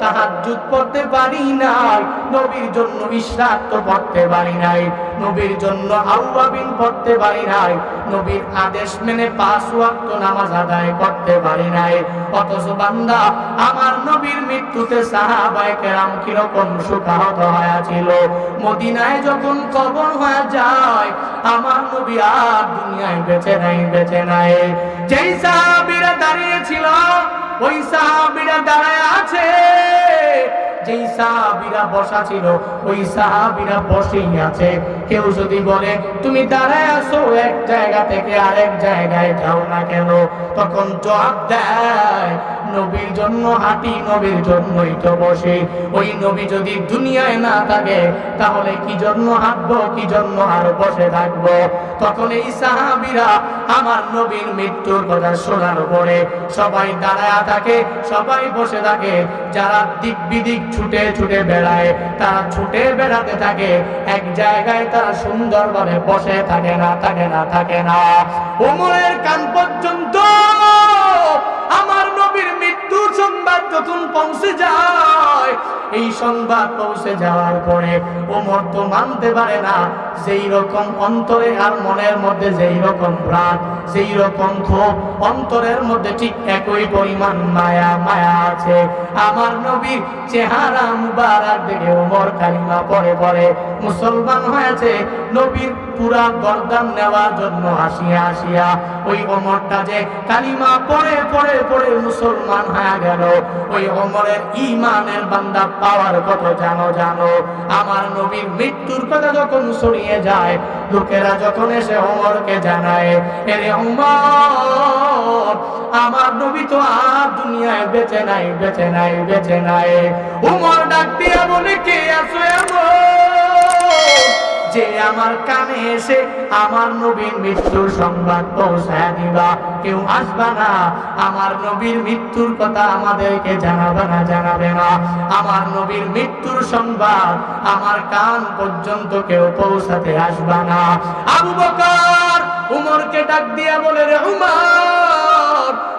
তাহার তাহাজ্জুদ পড়তে পারি নাই। নবীর জন্য ইশরাক তো পড়তে পারি নাই। নবীর জন্য আউয়াবিন পড়তে পারি নাই। নবীর আদেশ মেনে পাঁচ ওয়াক্ত নামাজ আদায় করতে পারি নাই। অথচ বান্দা, আমার নবীর মৃত্যুতে সাহাবায়ে কেরাম কীরকম সুখাহত হয়েছিল। মদিনায় যখন কবর হয়ে যায়, আমার নবী আর দুনিয়ায় বেঁচে নাই বেঁচে নাই। যেই সাহাবীরা দাঁড়িয়ে ছিল, ওই সাহাবীরা দাঁড়ায় আছে। যেই সাহাবিরা বসা ছিল, ওই সাহাবিরা বসেই আছে। কেউ যদি বলে, তুমি দাঁড়ায় আসো এক জায়গা থেকে আরেক জায়গায়, যাও না কেন? তখন জবাব দেয় নবীর জন্য হাঁটি নবীর জন্যই তো বসে। ওই নবী যদি দুনিয়ায় না থাকে, তাহলে কি জন্য হাঁটবো, কি জন্য আর বসে থাকব? তখন এই সাহাবীরা আমার নবীর মৃত্যুর কথা শোনার পরে সবাই দাঁড়ায় থাকে, সবাই বসে থাকে। যারা দিক বিদিক ছুটে ছুটে বেড়ায়, তারা ছুটে বেড়াতে থাকে। এক জায়গায় তারা সুন্দরভাবে বসে থাকে না থাকে না থাকে না। ওমরের কান পর্যন্ত আমার নবীর মৃত্যুর সংবাদ যখন পৌঁছে যায়। এই সংবাদ পৌঁছে যাওয়ার পরে ওমর তো মানতে পারে না। যেই রকম অন্তরে আর মনের মধ্যে যেই রকম প্রাণ সেই রকম ক্ষোভ, অন্তরের মধ্যে ঠিক একই পরিমাণ মায়া মায়া আছে। আমার নবীর চেহারা মুবারক দেখে ওমর কালিমা পরে পরে মুসলমান হয়েছে। নবীর পুরা গর্দান নেওয়ার জন্য হাসিয়া হাসিয়া ওই ওমরটা যে কালিমা পড়ে পড়ে পড়ে মুসলমান হয়ে গেল। ওই ওমরের ইমানের বান্দা পাওয়ার কত জানো জানো। আমার নবীর মৃত্যুর কথা যখন ছড়িয়ে যায়। লোকেরা যখন এসে ওমরকে জানায়, এরে ওমর আমার নবী তো আর দুনিয়ায় বেঁচে নাই বেঁচে নাই বেঁচে নাই। উমর ডাক দিয়া বলে, কে আছো এমন? যে আমার কানে এসে আমার নবীর মৃত্যুর সংবাদ পৌঁছায় দিবা। কেউ আসবা না। আমার নবীর মৃত্যুর কথা আমাদেরকে জানাবে না জানাবে না। আমার নবীর মৃত্যুর সংবাদ আমার কান পর্যন্ত কেউ পৌঁছাতে আসবা না। আবু বকর উমরকে ডাক দিয়া বলে, রে উমর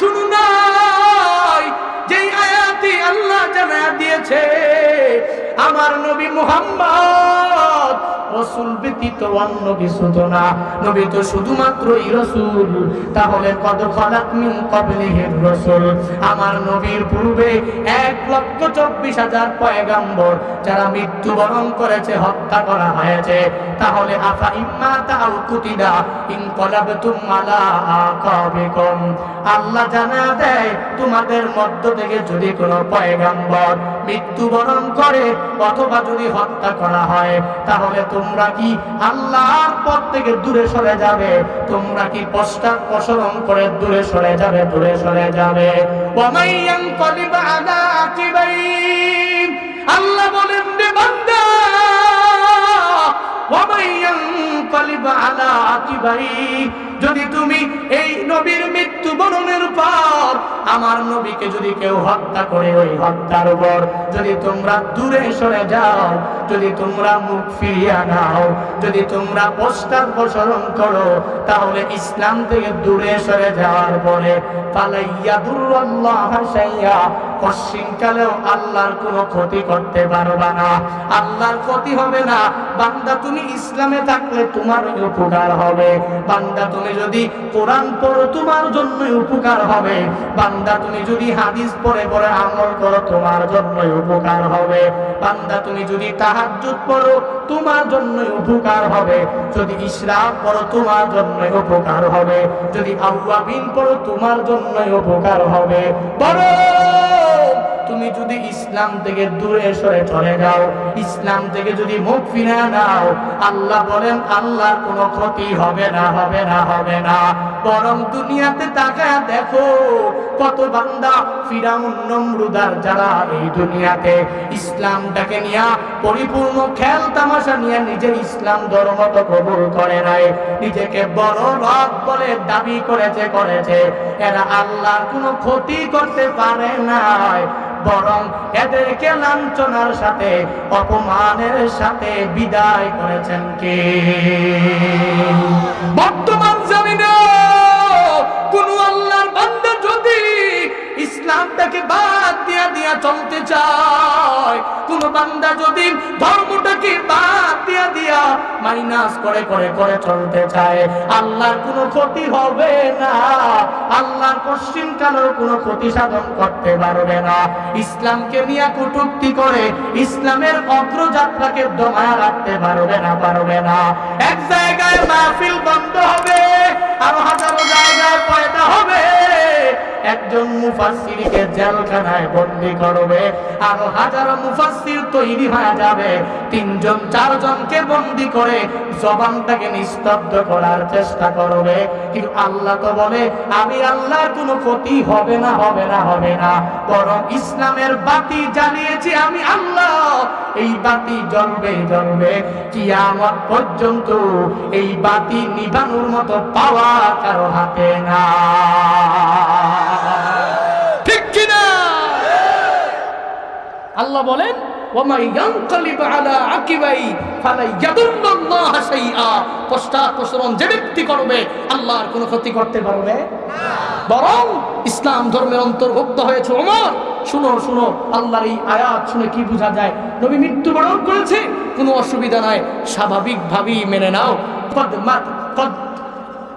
শুনু নাই যেই আয়াতি আল্লাহ জানা দিয়েছে আমার নবী মুহাম্মদ রসুল ব্যতীত অন্য কিছু তো না। নবী তো শুধুমাত্রই রসুল। তাহলে কত খলাক মিন কবলিহির রসুল। আমার নবীর পূর্বে এক লক্ষ চব্বিশ হাজার পয়গাম্বর যারা মৃত্যুবরণ করেছে, হত্যা করা হয়েছে। তাহলে আফা ইম্মা তাও কুতিদা ইনকলাবতুম আলা আকাবিকুম। আল্লাহ জানা দেয়, তোমাদের মধ্য থেকে যদি কোনো পয়গাম্বর মৃত্যুবরণ করে অথবা যদি হত্যা করা হয়, তাহলে তোমরা কি আল্লাহর পথ থেকে দূরে সরে যাবে? তোমরা কি পশ্চাৎ প্রসরণ করে দূরে সরে যাবে, দূরে সরে যাবে? আল্লাহ বলেন আলা আকিবাইন। যদি তুমি এই নবীর মৃত্যু বরণের পর আমার নবীকে যদি কেউ হত্যা করে ওই হত্যার উপর, যদি তোমরা দূরে সরে যাও, যদি তোমরা মুখ ফিরিয়ে নাও, যদি তোমরা পশ্চাৎ প্রসরণ করো, তাহলে ইসলাম থেকে দূরে সরে যাওয়ার পরে পালাইয়া দুর্ল্লাহ পশ্চিমকালেও আল্লাহর কোনো ক্ষতি করতে পারবা না। আল্লাহর ক্ষতি হবে না। বান্দা তুমি ইসলামে থাকলে তোমার উপকার হবে। বান্দা তুমি যদি কোরআন পড়ো, তোমার জন্য উপকার হবে। বান্দা, তুমি যদি হাদিস পড়ে পড়ে আমল করো, তোমার জন্য উপকার হবে। বান্দা, তুমি যদি তাহাজ্জুদ পড়ো, তোমার জন্য উপকার হবে। যদি ইসরাফ পড়ো, তোমার জন্য উপকার হবে। যদি আউয়াবিন পড়ো, তোমার জন্য উপকার হবে। বড় তুমি যদি ইসলাম থেকে দূরে সরে চলে যাও, ইসলাম থেকে যদি মুখ ফিরে নাও, আল্লাহ বলেন, আল্লাহর কোনো ক্ষতি হবে না হবে না হবে না। বরং দুনিয়াতে তাকায় দেখো, কত বান্দা ফিরাউন, নমরুদার যারা এই দুনিয়াতে ইসলামটাকে নিয়ে পরিপূর্ণ খেল তামাশা নিয়ে নিজের ইসলাম ধর্ম তো কবুল করে নাই, নিজেকে বড় রব বলে দাবি করেছে করেছে। এরা আল্লাহর কোনো ক্ষতি করতে পারে নাই। বরং এদেরকে লাঞ্ছনার সাথে অপমানের সাথে বিদায় করেছেন কে? বর্তমান ইসলামটাকে বাদ দিয়া দিয়া চলতে চায়। কোন বান্দা যদি ধর্মটাকে বাদ দিয়া দিয়া মাইনাস করে করে করে চলতে চায়, আল্লাহর কোনো ক্ষতি হবে না। আল্লাহর পশ্চিম কালের কোনো ক্ষতি সাধন করতে পারবে না। ইসলামকে নিয়ে কটুক্তি করে ইসলামের অগ্রযাত্রাকে দমায় রাখতে পারবে না পারবে না। এক জায়গায় মাহফিল বন্ধ হবে, আরও হাজারো জায়গায় পয়দা হবে। একজন মুফাসসিরকে জেলখানায় বন্দি করবে আরও হাজারো মুফাসসির তৈরি হয়ে যাবে। তিনজন, চারজনকে বন্দি করে জবানটাকে নিস্তব্ধ করার চেষ্টা করবে। কিন্তু আল্লাহ তো বলে, আমি আল্লাহর কোনো ক্ষতি হবে না হবে না হবে না। বরং ইসলামের বাতি জ্বালিয়েছি আমি আল্লাহ। এই বাতি জন্মে জ্বলবে জ্বলবে। কিয়ামত পর্যন্ত এই বাতি নিভানোর মতো পাওয়া কারও হাতে না। ঠিক কিনা? আল্লাহ বলেন যে ব্যক্তি করবে, আল্লাহর কোনো ক্ষতি করতে পারবে বরং ইসলাম ধর্মের অন্তর্ভুক্ত হয়েছে ওমর। শুনো শুনো, আল্লাহর এই আয়াত শুনে কি বোঝা যায়? নবী মৃত্যুবরণ করেছে, কোনো অসুবিধা নাই, স্বাভাবিকভাবেই মেনে নাও।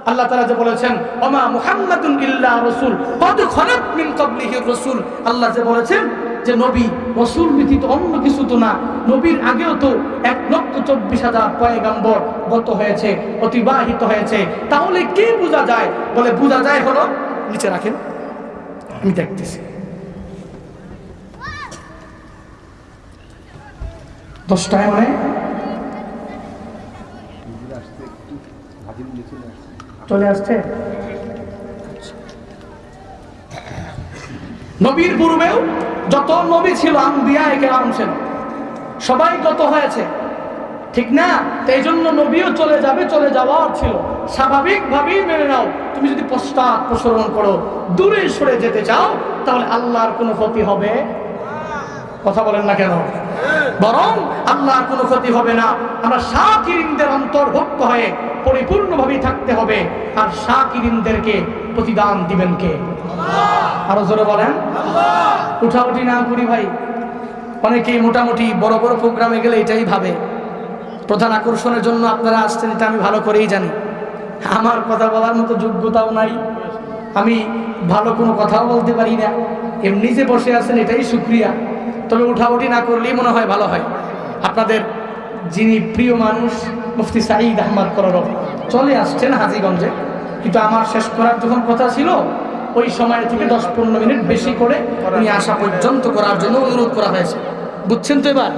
আল্লাহ তাআলা যে বলেছেন, ওমা মুহাম্মাদুন ইল্লা রাসূল, কদ খলাত মিন ক্বাবলিহি রাসূল। আল্লাহ যে বলেছেন যে, নবী, রসুল ব্যতীত অন্য কিছু তো না। নবীর আগেও তো এক লক্ষ চব্বিশ হাজার পয়গাম্বর গত হয়েছে, অতিবাহিত হয়েছে। তাহলে কি বোঝা যায়? বলে, বোঝা যায় হলো, নিচে রাখেন। আমি দেখতেছি। দশটায় মানে? চলে আসছে? নবীর পূর্বেও যত নবী ছিল সবাই গত হয়েছে, ঠিক না? এই জন্য নবীও চলে যাবে, চলে যাওয়ার ছিল। স্বাভাবিকভাবেই মেনে নাও, তুমি যদি পশ্চাৎ প্রসরণ করো, দূরে সরে যেতে চাও, তাহলে আল্লাহর কোনো ক্ষতি হবে। কথা বলেন না কেন? বরং আল্লাহর কোনো ক্ষতি হবে না। আমরা শাকিরিনদের অন্তর্ভুক্ত হয়ে পরিপূর্ণভাবে থাকতে হবে। আর শাকিরিনদেরকে প্রতিদান দিবেন কে? আরও জোরে বলেন। উঠাউঠি না করি ভাই। অনেকেই মোটামুটি বড় বড় প্রোগ্রামে গেলে এটাই ভাবে। প্রধান আকর্ষণের জন্য আপনারা আসছেন, এটা আমি ভালো করেই জানি। আমার কথা বলার মতো যোগ্যতাও নাই। আমি ভালো কোনো কথাও বলতে পারি না। এমনি যে বসে আছেন, এটাই সুক্রিয়া তবে উঠাউঠি না করলেই মনে হয় ভালো হয়। আপনাদের যিনি প্রিয় মানুষ মুফতি সাঈদ আহমদ কররব চলে আসছেন হাজিগঞ্জে। কিন্তু আমার শেষ করার যখন কথা ছিল ওই সময় থেকে দশ পনেরো মিনিট বেশি করে উনি আসা পর্যন্ত করার জন্য অনুরোধ করা হয়েছে। বুঝছেন তো এবার?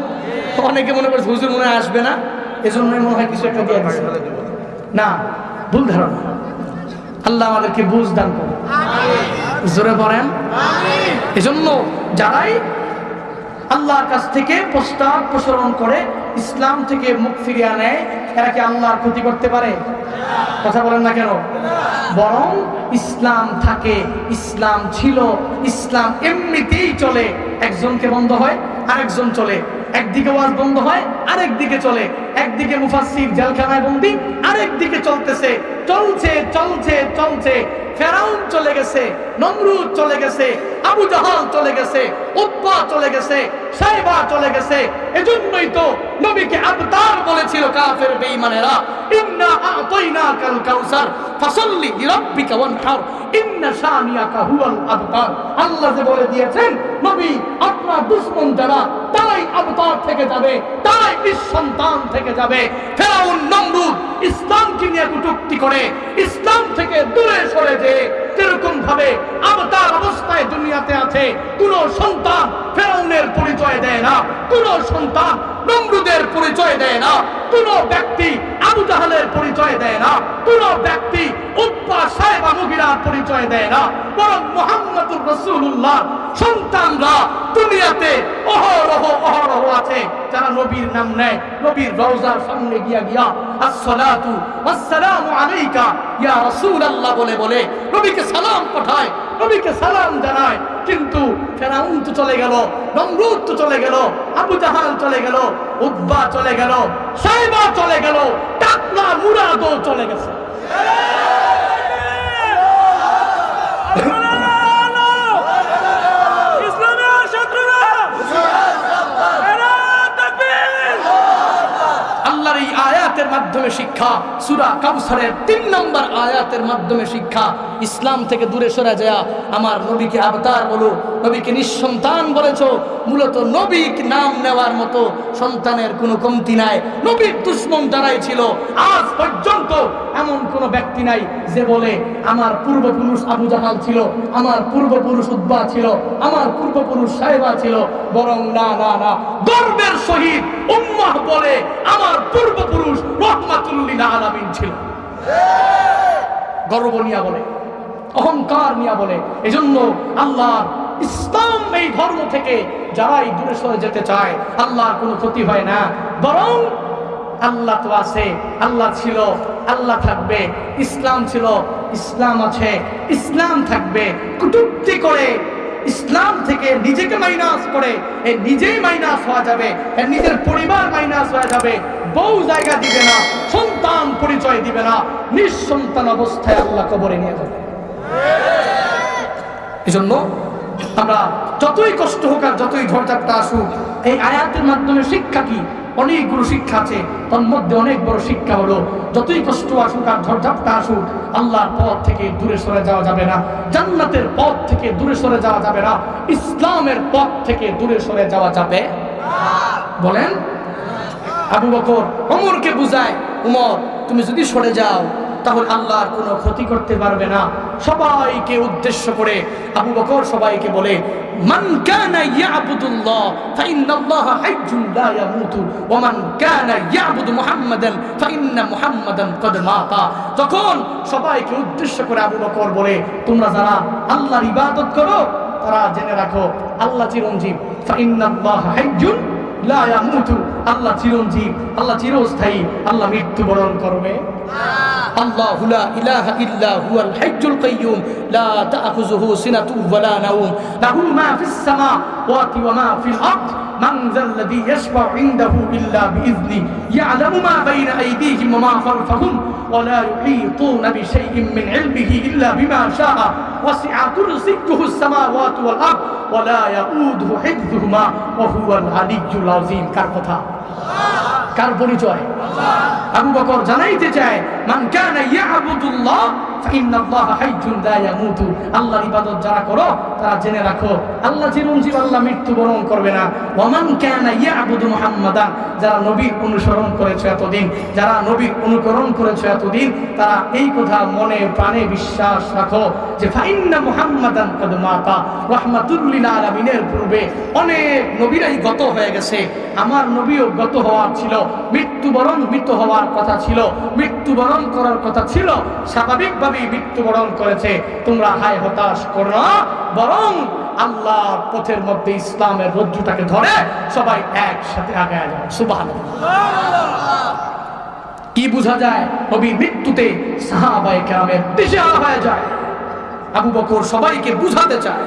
অনেকে মনে করছে হুজুর মনে আসবে না। এজন্যই মনে হয় কিছু একটা দিয়ে দিচ্ছে না ভুল ধারণা। আল্লাহ আমাদেরকে বুঝ দান করুন। জোরে পড়েন এজন্য যারাই আল্লাহর কাছ থেকে প্রস্তাব প্রসারণ করে ইসলাম থেকে মুখ ফিরিয়ে নেয় এরা কি আল্লাহর ক্ষতি করতে পারে? কথা বলেন না কেন? বরং ইসলাম থাকে, ইসলাম ছিল, ইসলাম এমনিতেই চলে। একজনকে বন্ধ হয়, আরেকজন চলে। একদিকে ওয়াজ বন্ধ হয়, আরেকদিকে চলে। একদিকে মুফাসির জেলখানায় বন্দি, আরেকদিকে চলতেছে। চলছে চলছে চলছে। ফেরাউন চলে গেছে, নমরুদ চলে গেছে। আবু জাহাল চলে গেছে উৎপা চলে গেছে, সাইবা চলে গেছে। এজন্যই তো নবীকে আবতার বলেছিল কাফের বেঈমানেরা, ইন্না আতাইনাকাল কাউসার, ফাসাল্লি লিরাব্বিকা ওয়ানহার, ইন্না শানিয়াকা হুয়াল আবতার আল্লাহ যে বলে দিয়েছেন, নবী, আপনার দুশমন যারা, তারাই আবতার থেকে যাবে, তারাই নিঃসন্তান থেকে যাবে। ফেরাউন, নমরুদ, ইসলামকে নিয়ে কটূক্তি করে, ইসলাম থেকে দূরে সরে যে যেরকম ভাবে আবতার অবস্থায় দুনিয়াতে আছে কোন সন্তান ফেরাউনের পরিচয় দেয় না কোন সন্তান নমরুদের পরিচয় দেয় না, কোন ব্যক্তি আবু জাহালের পরিচয় দেয় না, কোন ব্যক্তি উৎপা সাহেবা মুগিরার পরিচয় দেয় না, বরং মোহাম্মদুর রসুল্লাহ সন্তানরা দুনিয়াতে অহরহ অহরহ আছে, যারা নবীর নাম নেয়, নবীর রওজার সামনে গিয়া গিয়া, আসসালাতু আসসালামু আলাইকা, ইয়া রাসূলুল্লাহ বলে বলে, নবীকে সালাম পাঠায় নবীকে সালাম জানায়, কিন্তু ফেরাউন তো চলে গেল, নমরুদ তো চলে গেল, আবু জাহাল চলে গেল উদ্বা চলে গেল, সাইবা চলে গেল টাকলা মুরাদও চলে গেছে ইসলামের শত্রুরা এরা তাকবীর আল্লাহর এই আয়াতের মাধ্যমে শিক্ষা, সুরা কাউসারের তিন নম্বর আয়াতের মাধ্যমে শিক্ষা। ইসলাম থেকে দূরে সরে যায় আমার নবীকে আবতার বলো, নবীকে নিঃসন্তান বলেছ। মূলত নবীক নাম নেওয়ার মতো সন্তানের কোনো কমতি নাই। নবীর দুশ্মন যারাই ছিল, আজ পর্যন্ত এমন কোন ব্যক্তি নাই যে বলে, আমার পূর্বপুরুষ আবু জাহাল ছিল, আমার পূর্বপুরুষ উদ্বা ছিল, আমার পূর্বপুরুষ সাহেবা ছিল। বরং না না না, গর্বের সহিত উম্মাহ বলে, আমার পূর্বপুরুষ গর্ব নিয়া বলে, অহংকার নিয়া বলে, এজন্য আল্লাহ ইসলাম এই ধর্ম থেকে যারাই দূরে সরে যেতে চায়, আল্লাহর কোনো ক্ষতি হয় না। বরং আল্লাহ তো আছে, আল্লাহ ছিল, আল্লাহ থাকবে, ইসলাম ছিল, ইসলাম আছে, ইসলাম থাকবে। কুটুক্তি করে ইসলাম থেকে নিজেকে মাইনাস করে, এ নিজেই মাইনাস হওয়া যাবে নিজের পরিবার মাইনাস হয়ে যাবে। বউ জায়গা দিবে না, সন্তান পরিচয় দিবে না, নিঃসন্তান অবস্থায় আল্লাহ কবরে নিয়ে যাবে। এজন্য আমরা যতই কষ্ট হোক আর যতই ঝড়ঝাপটা আসুক, এই আয়াতের মাধ্যমে শিক্ষা কি? অনেকগুলো শিক্ষা আছে, তার মধ্যে অনেক বড় শিক্ষা হলো, যতই কষ্ট আসুক আর ঝড়ঝাপটা আসুক, আল্লাহর পথ থেকে দূরে সরে যাওয়া যাবে না, জান্নাতের পথ থেকে দূরে সরে যাওয়া যাবে না, ইসলামের পথ থেকে দূরে সরে যাওয়া যাবে বলেন আবু বকর ওমরকে বুঝায়, উমর, তুমি যদি সরে যাও, তাহলে আল্লাহর কোনো ক্ষতি করতে পারবে না। সবাইকে উদ্দেশ্য করে আবু বকর সবাইকে বলে, মান কানা ইয়াবুদুল্লাহ, ফাইন্নাল্লাহা হাইয়্যুন লা ইয়ামুতু, ওয়া মান কানা ইয়াবুদু মুহাম্মাদান, ফাইন্না যখন সবাইকে উদ্দেশ্য করে আবু বকর বলে, তোমরা যারা আল্লাহর ইবাদত করো, তারা জেনে রাখো, আল্লাহ চিরঞ্জীব, ফাইন্নাল্লাহা ইয়ামুতু আল্লাহ চিরঞ্জীব. আল্লাহ চিরস্থায়ী. আল্লাহ মৃত্যুবরণ করবে। আল্লাহু লা ইলাহা ইল্লা হুয়াল হাইয়্যুল কাইয়্যুম লা তা'খুযুহু সিনাতুন ওয়া লা নাওম লাহু মা ফিস সামাওয়াতি ওয়া মা ফিল আরদ من ذا الذي يشفع عنده إلا بإذنه؟ يعلم ما بين أيديهم وما خلفهم ولا يحيطون بشيء من علمه إلا بما شاء. وسع كرسيه السماوات والأرض ولا يؤوده حفظهما وهو العلي العظيم. كالقطار কার পরিচয়? আবু বকর জানাইতে চায়, মান কানা ইয়াবুদুল্লাহ যারা করো, তারা জেনে রাখো, আল্লাহ চিরঞ্জীব আল্লাহ মৃত্যুবরণ করবে না। ওমান কানা ইয়াবুদু মুহাম্মাদান? যারা নবীর অনুসরণ এতদিন তারা এই কথা মনে প্রাণে বিশ্বাস রাখো যে পূর্বে অনেক নবীরাই গত হয়ে গেছে। আমার নবীও গত হওয়ার ছিল, মৃত্যুবরণ মৃত হওয়ার কথা ছিল, মৃত্যুবরণ করার কথা ছিল, স্বাভাবিকভাবেই মৃত্যুবরণ করেছে। তোমরা হায় হতাশ করো বরং আল্লাহ পথের মধ্যে ইসলামের রজ্জুটাকে ধরে সবাই একসাথে আগে যায় সুবাহ কি বোঝা যায়? নবীর মৃত্যুতে সাহাবায়ে কেরামের দিশেহারা হয়ে যায়। আবু বকর সবাইকে বুঝাতে চায়,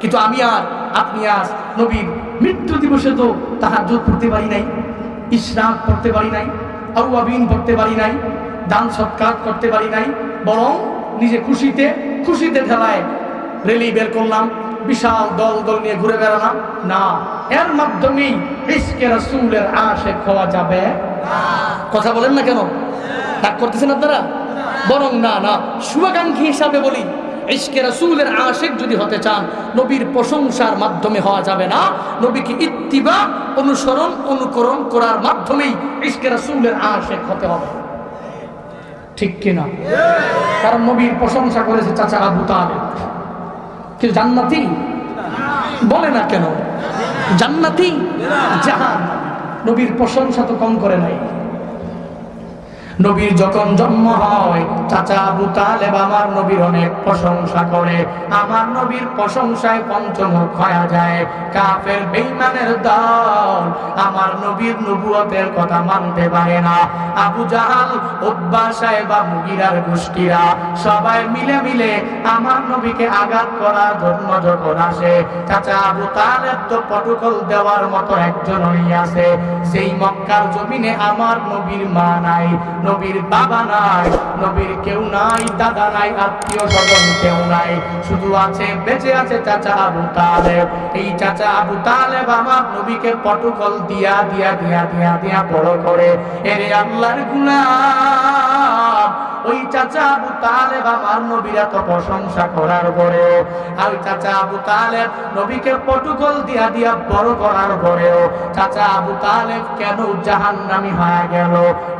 কিন্তু আমি আর, আপনি আজ নবীর মৃত্যু দিবসে তো তাহাজ্জুদ পড়তে পারি নাই ইসরাক পড়তে পারি নাই আউয়াবিন পড়তে পারি নাই, দান সৎকার করতে পারি নাই, বরং নিজে খুশিতে খুশিতে ঠেলায় রেলি বের করলাম, বিশাল দল দল নিয়ে ঘুরে বেড়ালাম। না, এর মাধ্যমেই ইসকে রাসূলের আশেক হওয়া যাবে। কথা বলেন না কেন? ডাক করতেছেন আপনারা? বরং না না, শুভাকাঙ্ক্ষী হিসাবে বলি। ইশকে রাসূলের আশেক যদি হতে চান, নবীর প্রশংসার মাধ্যমে হওয়া যাবে না। নবীকে ইত্তিবা, অনুসরণ, অনুকরণ করার মাধ্যমেই ইশকে রাসূলের আশেক হতে হবে। ঠিক কিনা? কারণ নবীর প্রশংসা করেছে চাচা আবু তালেব। কিন্তু জান্নাতি? বলে না কেন? জান্নাতি? জাহান। নবীর প্রশংসা তো কম করে নাই। নবীর যখন জন্ম হয়, চাচা আবু তালেব আমার নবীর অনেক প্রশংসা করে। আমার নবীর প্রশংসায় পঞ্চমুখ হয়ে যায়। কাফের বেঈমানের দল আমার নবীর নবুয়তের কথা মানতে পারে না। আবু জাহাল উদ্বা সাহেব মুগিরার গোষ্ঠীরা সবাই মিলে মিলে আমার নবীকে আঘাত করার জন্য যখন আসে, চাচা আবু তালেব তো প্রটোকল দেওয়ার মতো একজনই আছে। সেই মক্কার জমিনে আমার নবীর মা নাই। নবীর বাবা নাই, নবীর কেউ নাই, দাদা নাই, আত্মীয় স্বজন কেউ নাই। শুধু আছে, বেঁচে আছে চাচা আবু তালেব। এই চাচা আবু তালেব আমার নবীকে পটকল দিয়া দিয়া দিয়া দিয়া দিয়া বড় করে। এরে আল্লাহর গুলাম ওই চাচা আবু তালেব আমার নবীর এত প্রশংসা করার পরেও আর চাচা আবু তালেব নবীকে পটুকল দিয়া দিয়া বড় করার পরেও চাচা আবু তালেব কেন জাহান্নামি হয়ে গেল?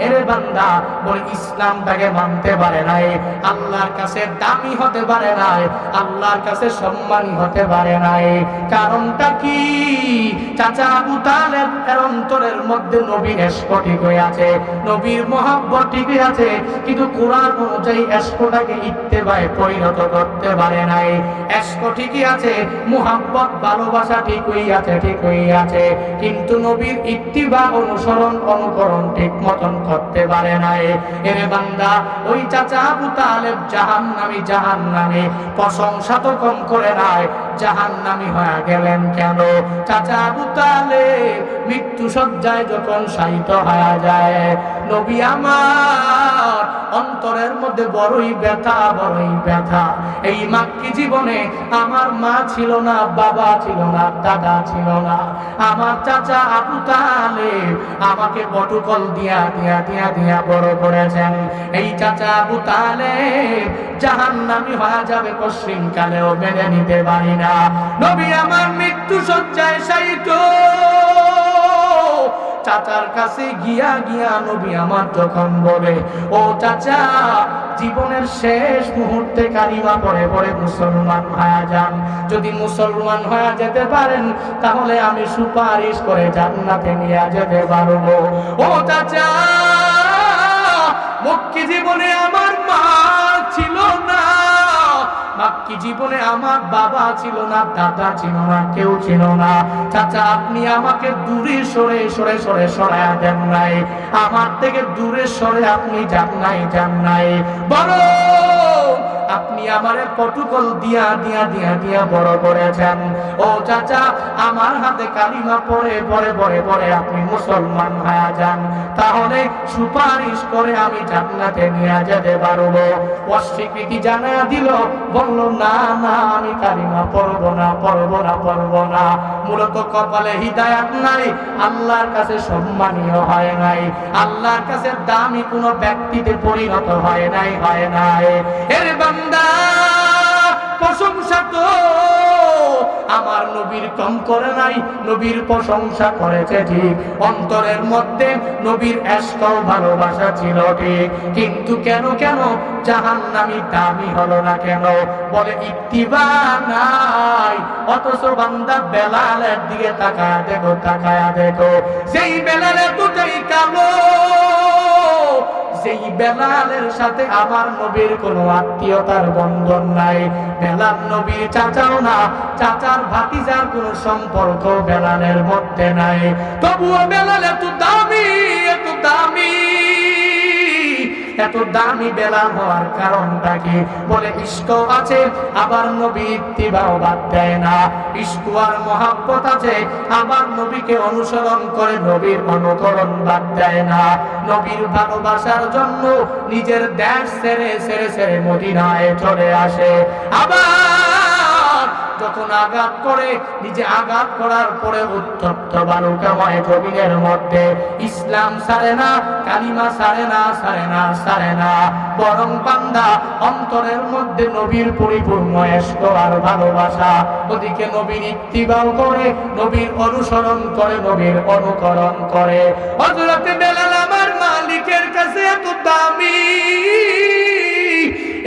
এরে বান্দা, বলে ইসলামটাকে মানতে পারে নাই, আল্লাহর কাছে দামি হতে পারে নাই, আল্লাহর কাছে সম্মানী হতে পারে নাই। কারণটা কি? চাচা আবু তালেব এর অন্তরের মধ্যে নবীর স্ফটিক হয়ে আছে, নবীর মহাব্বত ঠিকই আছে, কিন্তু কোরআন অনুযায়ী এসকোটাকে ইত্তেবায় পরিণত করতে পারে নাই। এসকো ঠিকই আছে, মোহাব্বত, ভালোবাসা ঠিকই আছে ঠিকই আছে, কিন্তু নবীর ইত্তিবা অনুসরণ, অনুকরণ ঠিক মতন করতে পারে নাই। এরে বান্দা, ওই চাচা আবু তালেব জাহান নামি জাহান নামে প্রশংসা তো কম করে নাই জাহান নামি হয়ে গেলেন কেন? চাচা আবু তালেব মৃত্যু সজ্জায় যখন শায়িত হয়ে যায়, নবী আমার অন্তরের মধ্যে বড়ই ব্যথা বড়ই ব্যথা। এই মাক্কি জীবনে আমার মা ছিল না, বাবা ছিল না, দাদা ছিল না। আমার চাচা আবু তালেব আমাকে বটুকল দিয়া দিয়া দিয়া দিয়া বড় করেছেন। এই চাচা আবু তালেব জাহান নামি হয়ে যাবে পশ্চিম কালেও মেনে নিতে পারি না। নবী আমার মৃত্যু সজ্জায় সাইত চাচার কাছে গিয়া গিয়া নবী আমার যখন বলে, ও চাচা, জীবনের শেষ মুহূর্তে কালিমা পড়ে পড়ে মুসলমান হয়ে যান। যদি মুসলমান হয়ে যেতে পারেন, তাহলে আমি সুপারিশ করে জান্নাতে নিয়ে যেতে পারব। ও চাচা, মক্কি জীবনে আমার না বাকি জীবনে আমার বাবা ছিল না, দাদা ছিল না, কেউ ছিল না। চাচা, আপনি আমাকে দূরে সরে সরে সরে সরায়া দেন নাই। আমার থেকে দূরে সরে আপনি যান নাই যান নাই। বলো! আপনি আমারে পটুকল দিয়া দিয়া দিয়া দিয়া বড় করেছেন। ও চাচা, আমার হাতে কালিমা পড়ে পড়ে পড়ে পড়ে আপনি মুসলমান হয়ে যান। তাহলে সুপারিশ করে আমি জান্নাতে নিয়ে যেতে পারব। অস্বীকৃতি জানা দিল, বলল, না না, আমি কালিমা পড়ব না পড়ব না পড়ব না। মূলত কপালে হিদায়াত নাই, আল্লাহর কাছে সম্মানীয় হয় নাই, আল্লাহর কাছে দামি কোনো ব্যক্তিতে পরিণত হয় নাই হয় নাই। এর বান্দা, প্রশংসা তো আমার নবীর কম করে নাই, নবীর প্রশংসা করেছে ঠিক। অন্তরের মধ্যে নবীর এসকাও ভালোবাসা ছিল ঠিক। কিন্তু কেন কেন? জাহান নামি দামি হলো না কেন? বলে, ইত্তিবা নাই। অথচ বান্দা বেলালের দিকে তাকায়, দেখো তাকায়, দেখো। সেই বেলালে দুটাই কালো। সেই বেলালের সাথে আমার নবীর কোনো আত্মীয়তার বন্ধন নাই। বেলাল নবীর চাচাও না, চাচার ভাতিজার কোনো সম্পর্ক বেলালের মধ্যে নাই। তবুও বেলাল এত দামি এত দামি। এত দামি বেলা হওয়ার কারণটা কি? বলে ইস্ক আছে, আবার নবী ইত্তিবাও বাদ দেয় না। ইস্ক আর মহাব্বত আছে, আবার নবীকে অনুসরণ করে নবীর অনুকরণ বাদ দেয় না। নবীর ভালোবাসার জন্য নিজের দেশ সেরে সেরে ছেড়ে মদিনায় চলে আসে। আবার যখন আঘাত করে, নিজে আঘাত করার পরে উত্তপ্ত বালুকাময় জমিনের মধ্যে ইসলাম সারে না, কালিমা সারে না সারে না সারে না। বরং বান্দা অন্তরের মধ্যে নবীর পরিপূর্ণ এসক আর ভালোবাসা, ওদিকে নবীর ইত্তিবাও করে, নবীর অনুসরণ করে, নবীর অনুকরণ করে। হযরতে বেলাল আমার মালিকের কাছে এত দামি,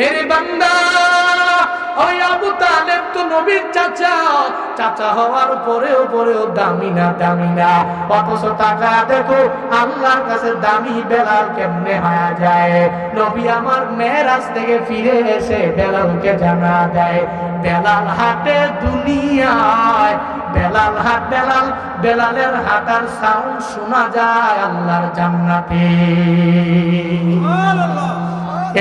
এর বান্দা! ওই আবু তালেব তো নবীর চাচা। চাচা হওয়ার পরেও পরেও অথচ টাকা দেখো, আল্লাহর কাছে দামি বেলাল কেমনে যায়। নবী আমার মেয়েরাজ থেকে ফিরে এসে বেলালকে জানা দেয়, বেলাল হাটে দুনিয়ায়, বেলাল হাট, বেলাল, বেলালের হাটার সাউন্ড শোনা যায় আল্লাহর জান্নাতে।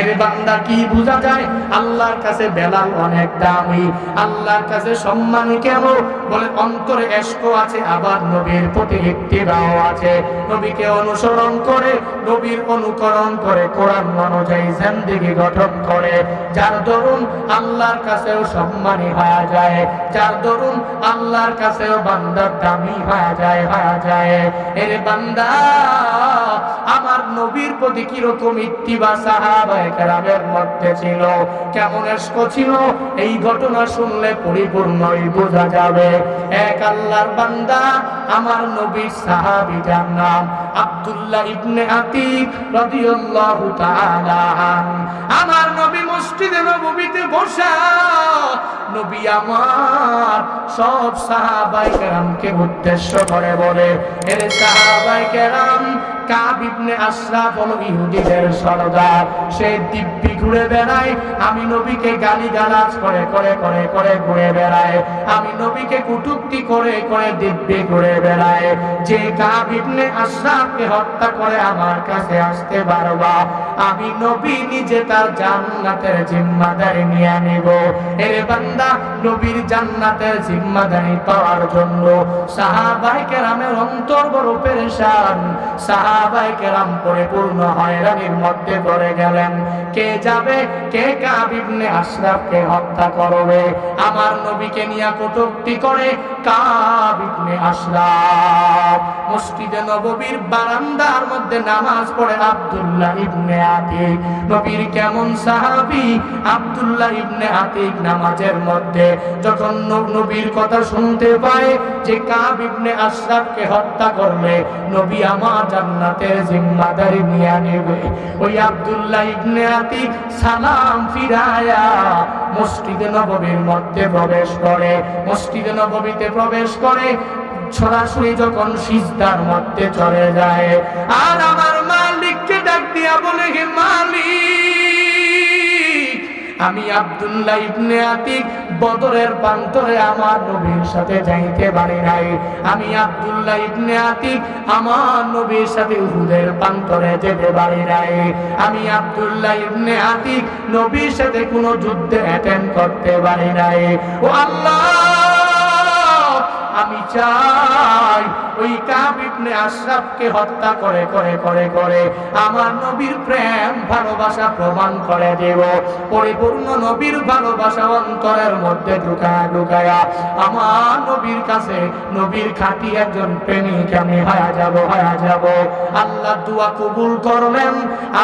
বান্দা কি বোঝা যায়? আল্লাহর কাছে বেলাল অনেক দামি। আল্লাহর কাছে সম্মান কেন? বলে, অন্তরে আছে, আবার নবীর প্রতি ইত্তিবাও আছে। নবীকে অনুসরণ করে, নবীর অনুকরণ করে, কোরআন অনুযায়ী জিন্দেগি গঠন করে। যার দরুন আল্লাহর কাছেও সম্মানী হয়ে যায়। যার দরুন আল্লাহর কাছেও বান্দার দামি হয়ে যায় হয়ে যায়। এর বান্দা, আমার নবীর প্রতি কীরকম ইত্তিবা সাহাবায়ে কেরামের মধ্যে ছিল। কেমন এস্ক ছিল? এই ঘটনা শুনলে পরিপূর্ণই বোঝা যাবে। এক আল্লাহর বান্দা, আমার নবীর সাহাবী যার নাম আব্দুল্লাহ ইবনে আতিক রাদিয়াল্লাহু তাআলা আমার নবী মসজিদে নববীতে বসা নবী আমার সব সাহাবাই কেরামকে উদ্দেশ্য করে বলে, এর সাহাবাই কেরাম কাব আমি নবীকে গালি গালাজ করে করে করে করে ঘুরে বেড়ায়। আমি নবীকে কুটুক্তি করে করে দিব্যি ঘুরে বেড়ায়। যে হত্যা করে আমার কাছে আসতে পারবা, আমি নবী নিজে তার জান্নাতের জিম্মাদারি নিয়ে নিব। বান্দা নবীর জান্নাতের জিম্মাদারি পাওয়ার জন্য সাহাবাই কেরামের অন্তর পেরেশান সাহাবাই পরিপূর্ণ হয়রানির মধ্যে পড়ে গেলেন। কে যাবে? কে কাবিবনে আশরাফকে হত্যা করবে? আমার নবীকে নিয়ে কটূক্তি করে কাবিবনে আশরাফ। নববীর বারান্দার মধ্যে নামাজ পড়ে আব্দুল্লাহ ইবনে আতিক। নবীর কেমন সাহাবী? আব্দুল্লাহ ইবনে আতিক নামাজের মধ্যে। যখন নবীর কথা শুনতে পায় যে কাব আশরাফকে হত্যা করলে নবী আমার জান্নাতের জিম্মাদারি নিয়ে নেবে। ওই আব্দুল্লাহ ইবনে আতি সালাম ফিরায়া মসজিদে নববীর মধ্যে প্রবেশ করে। মসজিদে নববীতে প্রবেশ করে সরাসরি যখন সিজদার মধ্যে চলে যায়। আর আমার মালিককে ডাক দিয়া বলে, হে মালিক আমি আব্দুল্লাহ ইবনে আতিক বদরের প্রান্তরে আমার নবীর সাথে যাইতে পারি নাই। আমি আব্দুল্লাহ ইবনে আতিক আমার নবীর সাথে উহুদের প্রান্তরে যেতে পারি নাই। আমি আব্দুল্লাহ ইবনে আতিক নবীর সাথে কোনো যুদ্ধে অ্যাটেন্ড করতে পারি নাই। ও আল্লাহ, আমি চাই ওই কাব ইবনে আশরাফকে হত্যা করে করে করে করে আমার নবীর প্রেম, ভালোবাসা প্রমাণ করে দেব। পরিপূর্ণ নবীর ভালোবাসা অন্তরের মধ্যে ঢুকায়া ঢুকায়া। আমার নবীর কাছে নবীর খাঁটি একজন প্রেমিক, আমি হয়ে যাব হয়ে যাব। আল্লাহ দোয়া কবুল করলেন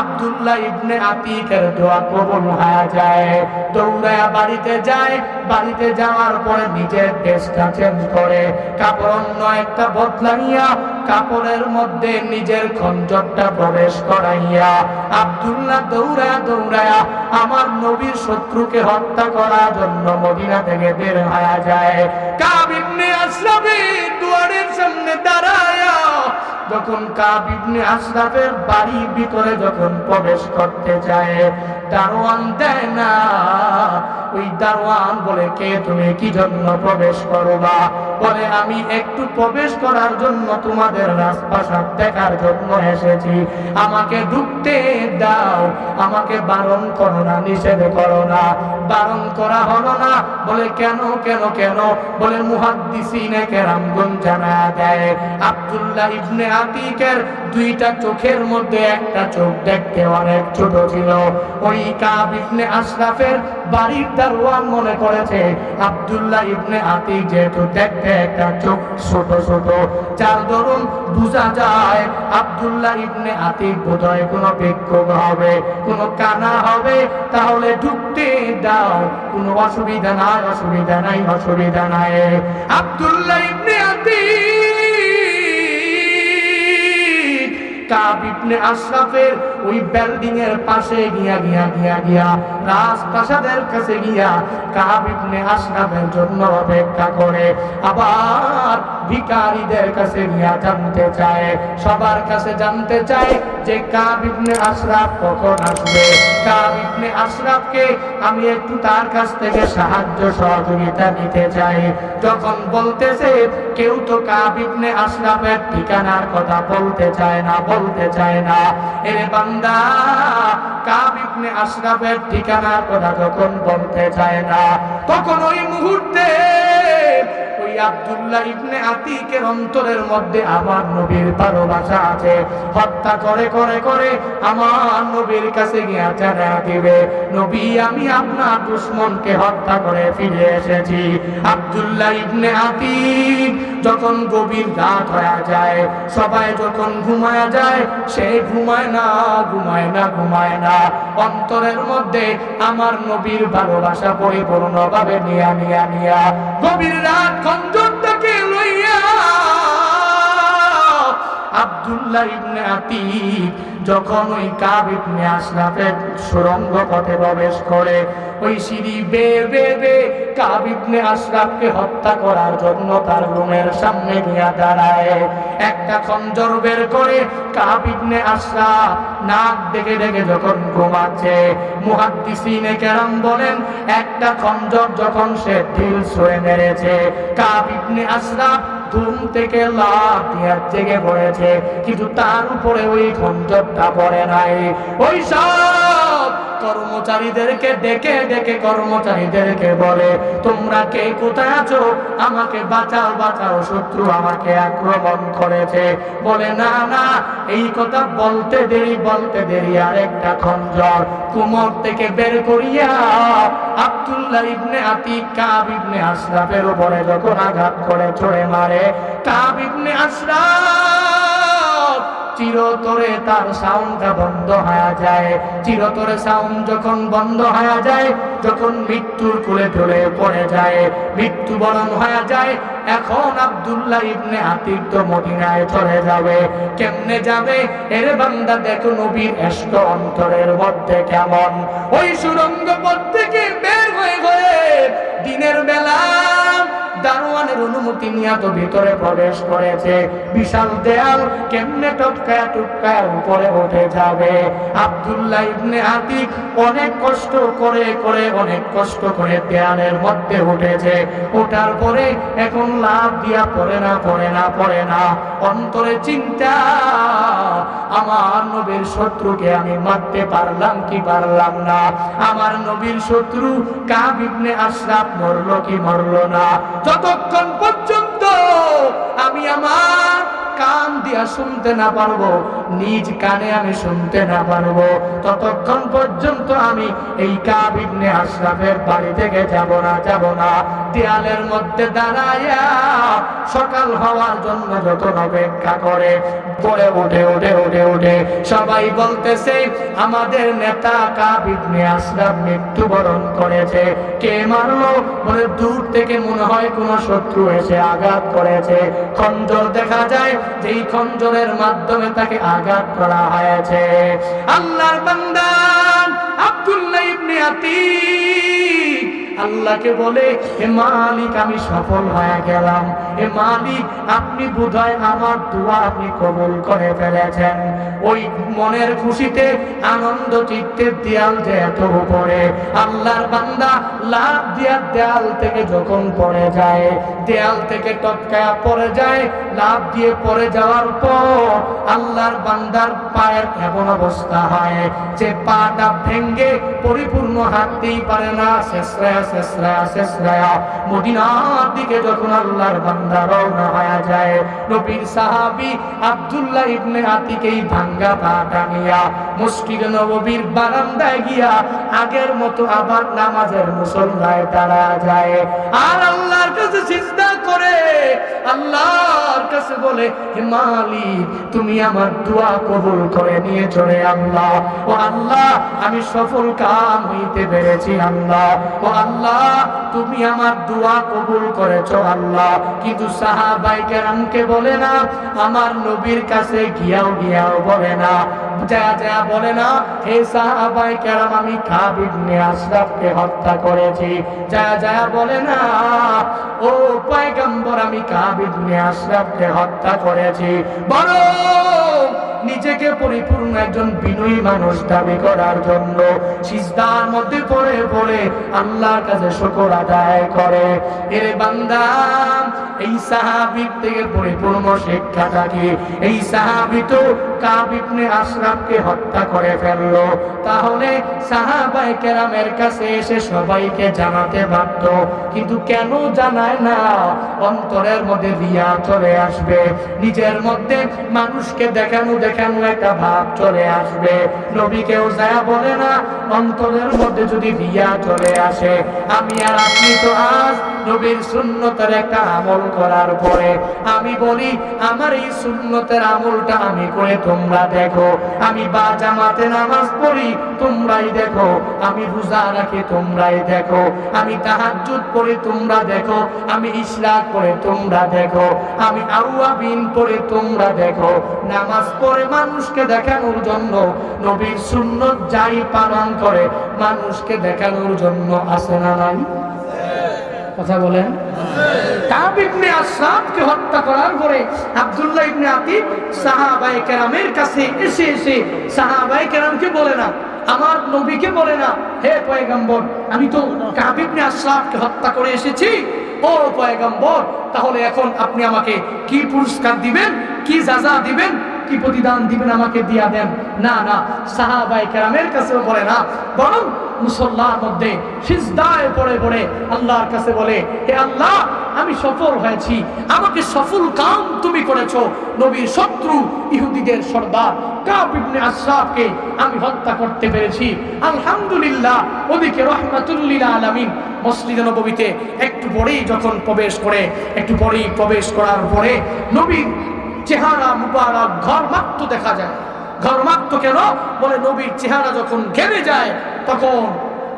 আব্দুল্লাহ ইবনে আতিকের দোয়া কবুল হয়ে যায়। দৌড়ায়া বাড়িতে যায়, বাড়িতে যাওয়ার পরে নিজের ড্রেসটা চেঞ্জ করে। কাপড় অন্য একটা বদলাইয়া কাপড়ের মধ্যে নিজের খঞ্জরটা প্রবেশ করাইয়া, আব্দুল্লাহ, দৌড়ায়া দৌড়ায়া, আমার নবীর শত্রুকে হত্যা করার জন্য মদিনা থেকে বের হয়ে যায়। কাবিবনে আসলামে দুয়ারের সামনে দাঁড়ায়া, যখন কাব ইবনে আশরাফের বাড়ির ভিতরে যখন প্রবেশ করতে যায় দারোয়ান দেয় না ওই দারোয়ান বলে, কে তুমি? কি জন্য প্রবেশ করবা? বলে, আমি একটু প্রবেশ করার জন্য তোমাদের রাজপ্রাসাদ দেখার জন্য এসেছি। আমাকে ঢুকতে দাও। আমাকে বারণ করো না, নিষেধ করো না। বারণ করা হলো না। বলে, কেন কেন কেন? বলে, মুহাদ্দিসিনে জানা দেয়। আব্দুল্লাহ ইবনে আতিকের দুইটা চোখের মধ্যে একটা চোখ দেখতে অনেক ছোট ছিল। ওই কাব ইবনে আশরাফের বাড়ির দারোয়ান মনে করেছে, আব্দুল্লাহ ইবনে আতিক যেহেতু দেখতে একটা চোখ ছোট ছোট, যার দরুন বোঝা যায়, আব্দুল্লাহ ইবনে আতিক বোধহয় কোনো বিক্ষোভ হবে, কোনো কানা হবে, তাহলে ঢুকতে দাও, কোনো অসুবিধা নাই অসুবিধা নাই অসুবিধা নাই। আব্দুল্লাহ ইবনে আতিক, কাব ইবনে আশরাফের ওই বিল্ডিং এর পাশে গিয়া গিয়া গিয়া গিয়া রাজপ্রাসাদের জন্য অপেক্ষা করে। আবার ভিখারীদের কাছে গিয়া জানতে চায়, সবার কাছে জানতে চায় যে কাব আশরাফ কখন আসবে। কাব আশরাফকে আমি একটু তার কাছ থেকে সাহায্য সহযোগিতা নিতে চাই। যখন বলতেছে, কেউ তো কাব ইবনে আশরাফের ঠিকানার কথা বলতে চায় না, বলতে চায় না। এর বান্দা কাব ইবনে আশরাফের ঠিকানার কথা যখন বলতে চায় না। তখন ওই মুহূর্তে আব্দুল্লাহ ইবনে আতিকের যখন গভীর হয়ে যায়, সবাই যখন ঘুমায় যায়, সে ঘুমায় না ঘুমায় না ঘুমায় না। অন্তরের মধ্যে আমার নবীর ভালোবাসা পরিপূর্ণভাবে নিয়া নিয়া নিয়া। গভীর রাত আব্দুল্লাহ ইবনে আতিক যখন ওই কাব ইবনে সুরঙ্গ পথে প্রবেশ করে, ওই সিঁড়ি বে বে বে কাব ইবনে হত্যা করার জন্য তার রুমের সামনে গিয়া দাঁড়ায়। একটা খঞ্জর বের করে কাব ইবনে নাক ডেকে ডেকে যখন ঘুমাচ্ছে, মুহাদ্দিসিনে কেরাম বলেন, একটা খঞ্জর যখন সে ঢিল ছুঁয়ে মেরেছে, কাব ইবনে ঘুম থেকে লাভ দিয়ে জেগে পড়েছে, কিন্তু তার উপরে ওই খঞ্জরটা পড়ে নাই। ওই সব কর্মচারীদেরকে ডেকে ডেকে কর্মচারীদেরকে বলে, তোমরা কে? কোথায় আছো? আমাকে বাঁচাও বাঁচাও, শত্রু আমাকে আক্রমণ করেছে। বলে, না না, এই কথা বলতে দেরি বলতে দেরি। আর একটা খঞ্জর কুমর থেকে বের করিয়া আব্দুল্লাহ ইবনে আতিক, কাব ইবনে আশরাফের উপরে যখন আঘাত করে, ছড়ে মারে। কাব ইবনে আশরাফ চিরতরে তার সাউন্ডটা বন্ধ হয়ে যায়। চিরতরে সাউন্ড যখন বন্ধ হয়ে যায়, যখন মৃত্যুর কোলে ঢলে পড়ে যায়। মৃত্যুবরণ হয়ে যায়, এখন আব্দুল্লাহ ইবনে আতিক তো মদিনায় চলে যাবে। কেমনে যাবে? এর বান্দা, দেখো নবীর এষ্ট অন্তরের মধ্যে কেমন। ওই সুরঙ্গ পথ থেকে বের হয়ে হয়ে দিনের বেলা দারোয়ানের অনুমতি নিয়ে তো ভিতরে প্রবেশ করেছে। বিশাল দেয়াল কেমনে টপকায় টপকায় উপরে উঠে যাবে। আব্দুল্লাহ ইবনে আতিক অনেক কষ্ট করে করে অনেক কষ্ট করে দেয়ালের মধ্যে উঠেছে। ওঠার পরে এখন লাভ দিয়া পড়ে না পড়ে না পড়ে না। অন্তরে চিন্তা, আমার নবীর শত্রুকে আমি মারতে পারলাম কি পারলাম না? আমার নবীর শত্রু কাব ইবনে আশরাফ মরলো কি মরলো না? যতক্ষণ পর্যন্ত আমি আমার কান দিয়া শুনতে না পারব, নিজ কানে আমি শুনতে না পারব। ততক্ষণ পর্যন্ত আমি এই কাব ইবনে আশরাফের বাড়ি থেকে যাব না যাব না। দেয়ালের মধ্যে দাঁড়াইয়া সকাল হওয়ার জন্য যত অপেক্ষা করে পরে উঠে উঠে উঠে উঠে সবাই বলতেছে, আমাদের নেতা কাব ইবনে আশরাফ মৃত্যুবরণ করেছে। কে মারলো? বলে, দূর থেকে মনে হয় কোন শত্রু এসে আঘাত করেছে। খঞ্জর দেখা যায় যেই খঞ্জরের মাধ্যমে তাকে আঘাত করা হয়েছে। আল্লাহর বান্দা আব্দুল্লাহ ইবনে আতিক আল্লাহকে বলে হে মালিক, আমি সফল হয়ে গেলাম। হে মালিক, আপনি বোধহয় আমার দোয়া আপনি কবুল করে ফেলেছেন। ওই মনের খুশিতে, আনন্দ চিত্তের দেয়াল যে এত উপরে, আল্লাহর বান্দা লাভ দিয়া দেয়াল থেকে যখন পড়ে যায়, দেয়াল থেকে টপকায়া পড়ে যায়, লাভ দিয়ে পড়ে যাওয়ার পর আল্লাহর বান্দার পায়ের এমন অবস্থা হয় যে পাটা ভেঙ্গে, পরিপূর্ণ হাঁটতেই পারে না শেষরায়া শেষরায়া শেষরায়া মদিনার দিকে যখন আল্লাহর বান্দা রওনা হয়ে যায়, নবীর সাহাবী আব্দুল্লাহ ইবনে আতিকেই ভাঙ্গা পা নিয়া মসজিদ নববীর বারান্দায় গিয়া আগের মতো আবার নামাজের মুসল্লায় দাঁড়া যায়। আর আল্লাহর কাছে চিন্তা করে, আল্লাহর কাছে বলে, হে তুমি আমার দোয়া কবুল করে নিয়ে চলে আল্লাহ। ও আল্লাহ, আমি সফল কাম হইতে পেরেছি আল্লাহ। ও আল্লাহ তুমি আমার দোয়া কবুল করেছ আল্লাহ। কিন্তু সাহাবাই কেরামকে বলে না, আমার নবীর কাছে গিয়াও গিয়াও বলে না। যা বলে না, হে সাহাবাই আমি কাব ইবনে আশরাফকে হত্যা করেছি। যা বলে না, ও আমি আশরাফকে হত্যা করেছি। বড় নিজেকে পরিপূর্ণ একজন বিনয়ী মানুষ দাবি করার জন্য সিজদার মধ্যে পড়ে পড়ে আল্লাহর কাছে শুকর আদায় করে। এর বান্দা, এই সাহাবির থেকে পরিপূর্ণ শিক্ষাটা কি? এই সাহাবি তো কাবিবনে আশরাফকে হত্যা করে ফেলল। তাহলে সাহাবাই কেরামের কাছে এসে সবাইকে জানাতে পারত কিন্তু কেন জানায় না? অন্তরের মধ্যে রিয়া চলে আসবে। নিজের মধ্যে মানুষকে দেখানো একটা ভাব চলে আসবে? নবীকেও যা বলে না, অন্তরের মধ্যে যদি চলে আসে, আমি আর আপনি তো আজ নবীর একটা আমল করার পরে। আমি বলি, আমার এই সুন্নতের আমলটা আমি করে তোমরা দেখো। আমি বা জামাতে নামাজ পড়ি, তোমরাই দেখো। আমি রোজা রাখি, তোমরাই দেখো। আমি তাহাজ্জুদ পড়ি, তোমরা দেখো। আমি ইসলাক পড়ে, তোমরা দেখো। আমি আউয়াবিন পড়ে, তোমরা দেখো। নামাজ পড়ে মানুষকে দেখানোর জন্য নবীর সুন্নত যাই পালন করে, মানুষকে দেখানোর জন্য আসে না নাই? কথা বলেন। বলে না আমি তো হত্যা করে এসেছি। তাহলে এখন আপনি আমাকে কি পুরস্কার দিবেন, কি যাজা দিবেন কি প্রতিদান দিবেন আমাকে দিয়া দেন? না না সাহাবাই কেরামের কাছেও বলে না। বরং মুসল্লার মধ্যে সিজদায় পড়ে পড়ে আল্লাহর কাছে বলে, হে আল্লাহ, আমি সফল হয়েছি। আমাকে সফল কাম তুমি করেছ। নবীর শত্রু ইহুদিদের সর্দার কাব ইবনে আশরাফকে আমি হত্যা করতে পেরেছি। আলহামদুলিল্লাহ, ওদিকে রহমাতুল্লিল আলামিন মসজিদ নববীতে একটু পরেই যখন প্রবেশ করে, একটু পরেই প্রবেশ করার পরে নবীর চেহারা মুবারক ঘরমাক্ত দেখা যায়। ঘরমাক্ত কেন? বলে নবীর চেহারা যখন ঘেরে যায়, তখন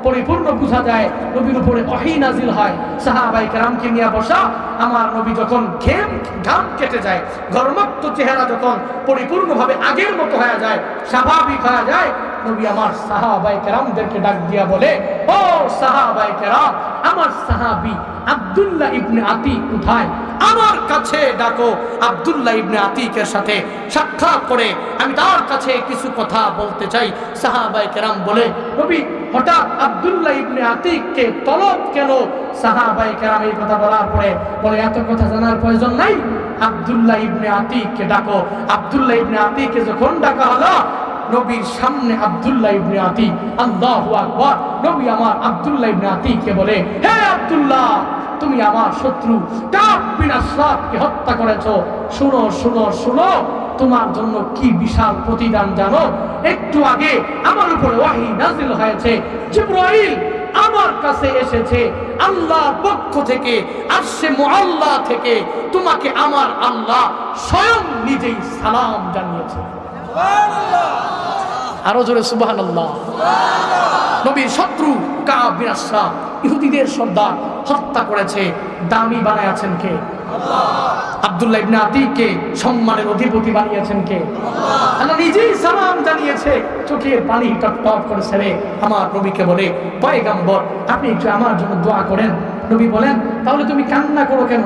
পরিপূর্ণ বোঝা যায়, নবীর উপরে অহি নাজিল হয়। সাহাবাই কেরামকে নিয়ে বসা, আমার নবী যখন ঘেম, ঘাম কেটে যায় ঘরমাক্ত চেহারা যখন পরিপূর্ণভাবে আগের মতো হয়ে যায়, স্বাভাবিক হয়ে যায়, নবী আমার সাহাবাই কেরামদেরকে ডাক দিয়া বলে, ও সাহাবাই কেরাম, আমার সাহাবি আব্দুল্লাহ ইবনে আতিক কোথায়? আমার কাছে ডাকো, আব্দুল্লাহ ইবনে আতিকের সাথে সাক্ষাৎ করে আমি তার কাছে কিছু কথা বলতে চাই। সাহাবাই কেরাম বলে, নবী, হঠাৎ আব্দুল্লাহ ইবনে আতিককে তলব কেন? সাহাবাই কেরাম এই কথা বলার পরে বলে, এত কথা জানার প্রয়োজন নাই। আব্দুল্লাহ ইবনে আতিককে ডাকো। আব্দুল্লাহ ইবনে আতিককে যখন ডাকা হলো নবীর সামনে আব্দুল্লাহ ইবনে আতিক, আল্লাহু আকবার। নবী আমার আব্দুল্লাহ ইবনে আতিককে বলে, হে আব্দুল্লাহ, তুমি আমার শত্রু আশরাফকে হত্যা করেছ। শুনো শুনো শুনো, তোমার জন্য কি বিশাল প্রতিদান জানো? একটু আগে আমার উপরে ওয়াহি নাজিল হয়েছে। জিব্রাইল আমার কাছে এসেছে। আল্লাহ পক্ষ থেকে আসছে মুআল্লাহ থেকে তোমাকে আমার আল্লাহ স্বয়ং নিজেই সালাম জানিয়েছে। আরও জোরে সুবাহান আল্লাহ নবীর শত্রু কাবিরাসা ইহুদিদের সর্দার, হত্যা করেছে। দামি কে? সম্মানের বানিয়েছেন কে? চোখের পানি করে ছেড়ে আমার নবীকে আমার জন্য দোয়া করেন। নবী বলেন, তাহলে তুমি কান্না করো কেন?